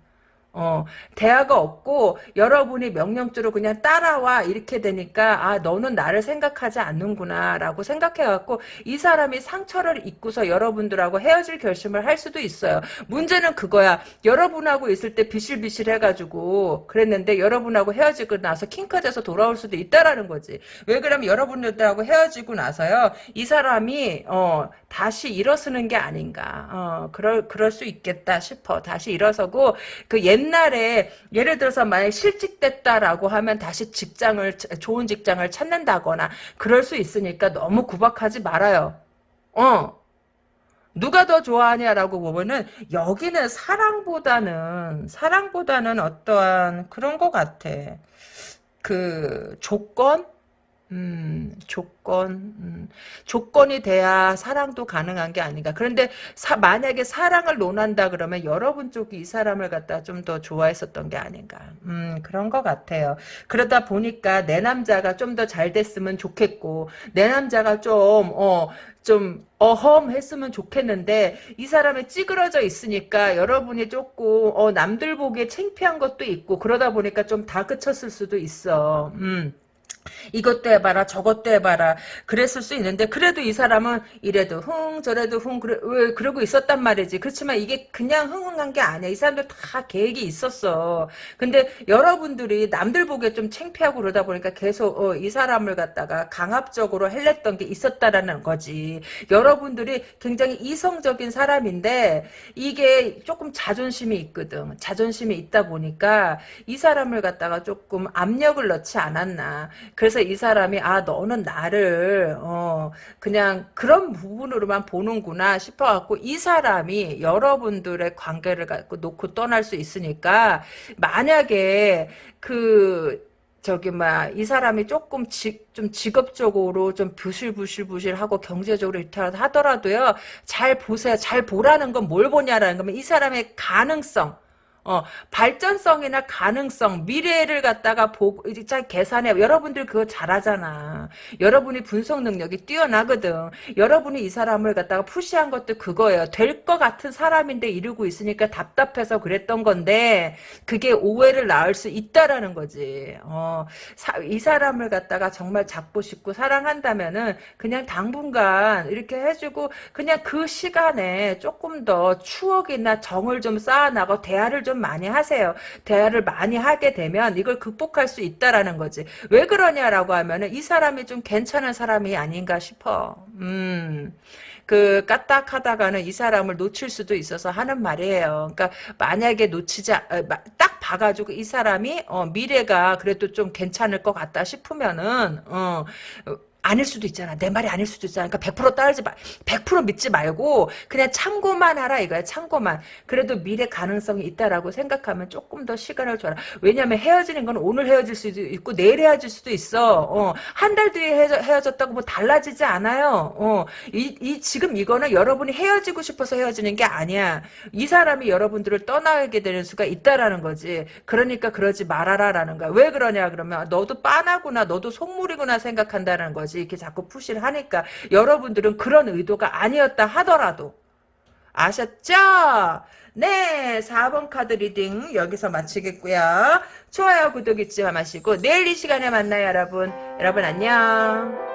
어, 대화가 없고 여러분이 명령주로 그냥 따라와 이렇게 되니까 아 너는 나를 생각하지 않는구나 라고 생각해갖고 이 사람이 상처를 입고서 여러분들하고 헤어질 결심을 할 수도 있어요. 문제는 그거야. 여러분하고 있을 때 비실비실 해가지고 그랬는데 여러분하고 헤어지고 나서 킹카드에서 돌아올 수도 있다라는 거지. 왜 그러면 여러분들하고 헤어지고 나서요 이 사람이 어 다시 일어서는 게 아닌가. 어 그럴 그럴 수 있겠다 싶어. 다시 일어서고 그 옛. 옛날에 예를 들어서 만약 실직됐다라고 하면 다시 직장을 좋은 직장을 찾는다거나 그럴 수 있으니까 너무 구박하지 말아요. 어. 누가 더 좋아하냐라고 보면은 여기는 사랑보다는 사랑보다는 어떠한 그런 것 같아. 그 조건 음, 조건, 음, 조건이 돼야 사랑도 가능한 게 아닌가. 그런데 사, 만약에 사랑을 논한다 그러면 여러분 쪽이 이 사람을 갖다 좀 더 좋아했었던 게 아닌가. 음, 그런 것 같아요. 그러다 보니까 내 남자가 좀 더 잘 됐으면 좋겠고, 내 남자가 좀, 어, 좀 어험 했으면 좋겠는데 이 사람이 찌그러져 있으니까 여러분이 조금 어 남들 보기에 창피한 것도 있고 그러다 보니까 좀 다그쳤을 수도 있어. 음. 이것도 해봐라 저것도 해봐라 그랬을 수 있는데 그래도 이 사람은 이래도 흥 저래도 흥 그래, 왜 그러고 있었단 말이지. 그렇지만 이게 그냥 흥흥한 게 아니야. 이 사람들 다 계획이 있었어. 근데 여러분들이 남들 보기에 좀 창피하고 그러다 보니까 계속 어, 이 사람을 갖다가 강압적으로 헬렸던 게 있었다라는 거지. 여러분들이 굉장히 이성적인 사람인데 이게 조금 자존심이 있거든. 자존심이 있다 보니까 이 사람을 갖다가 조금 압력을 넣지 않았나 그래서 이 사람이 아 너는 나를 어 그냥 그런 부분으로만 보는구나 싶어갖고 이 사람이 여러분들의 관계를 갖고 놓고 떠날 수 있으니까 만약에 그 저기 막이 사람이 조금 지, 좀 직업적으로 좀 부실부실부실하고 경제적으로 이렇게 하더라도요 잘 보세요. 잘 보라는 건 뭘 보냐라는 거면 이 사람의 가능성 어, 발전성이나 가능성, 미래를 갖다가 보고, 잘 계산해. 여러분들 그거 잘하잖아. 여러분이 분석 능력이 뛰어나거든. 여러분이 이 사람을 갖다가 푸시한 것도 그거예요. 될 것 같은 사람인데 이러고 있으니까 답답해서 그랬던 건데, 그게 오해를 낳을 수 있다라는 거지. 어, 사, 이 사람을 갖다가 정말 잡고 싶고 사랑한다면은, 그냥 당분간 이렇게 해주고, 그냥 그 시간에 조금 더 추억이나 정을 좀 쌓아나고, 대화를 좀좀 많이 하세요. 대화를 많이 하게 되면 이걸 극복할 수 있다라는 거지. 왜 그러냐라고 하면은 이 사람이 좀 괜찮은 사람이 아닌가 싶어. 음. 그 까딱하다가는 이 사람을 놓칠 수도 있어서 하는 말이에요. 그러니까 만약에 놓치자 어, 마- 딱 봐가지고 이 사람이 어, 미래가 그래도 좀 괜찮을 것 같다 싶으면은 어, 어, 아닐 수도 있잖아. 내 말이 아닐 수도 있잖아. 그러니까 100% 따르지 마. 100% 믿지 말고 그냥 참고만 하라 이거야. 참고만. 그래도 미래 가능성이 있다라고 생각하면 조금 더 시간을 줘라. 왜냐면 헤어지는 건 오늘 헤어질 수도 있고 내일 헤어질 수도 있어. 어, 한 달 뒤에 헤어져, 헤어졌다고 뭐 달라지지 않아요. 어, 이, 이 지금 이거는 여러분이 헤어지고 싶어서 헤어지는 게 아니야. 이 사람이 여러분들을 떠나게 되는 수가 있다라는 거지. 그러니까 그러지 말아라라는 거야. 왜 그러냐 그러면 너도 빠나구나. 너도 속물이구나 생각한다는 거지. 이렇게 자꾸 푸시를 하니까 여러분들은 그런 의도가 아니었다 하더라도 아셨죠? 네, 4번 카드 reading 여기서 마치겠고요. 좋아요, 구독 잊지 마시고 내일 이 시간에 만나요, 여러분. 여러분 안녕.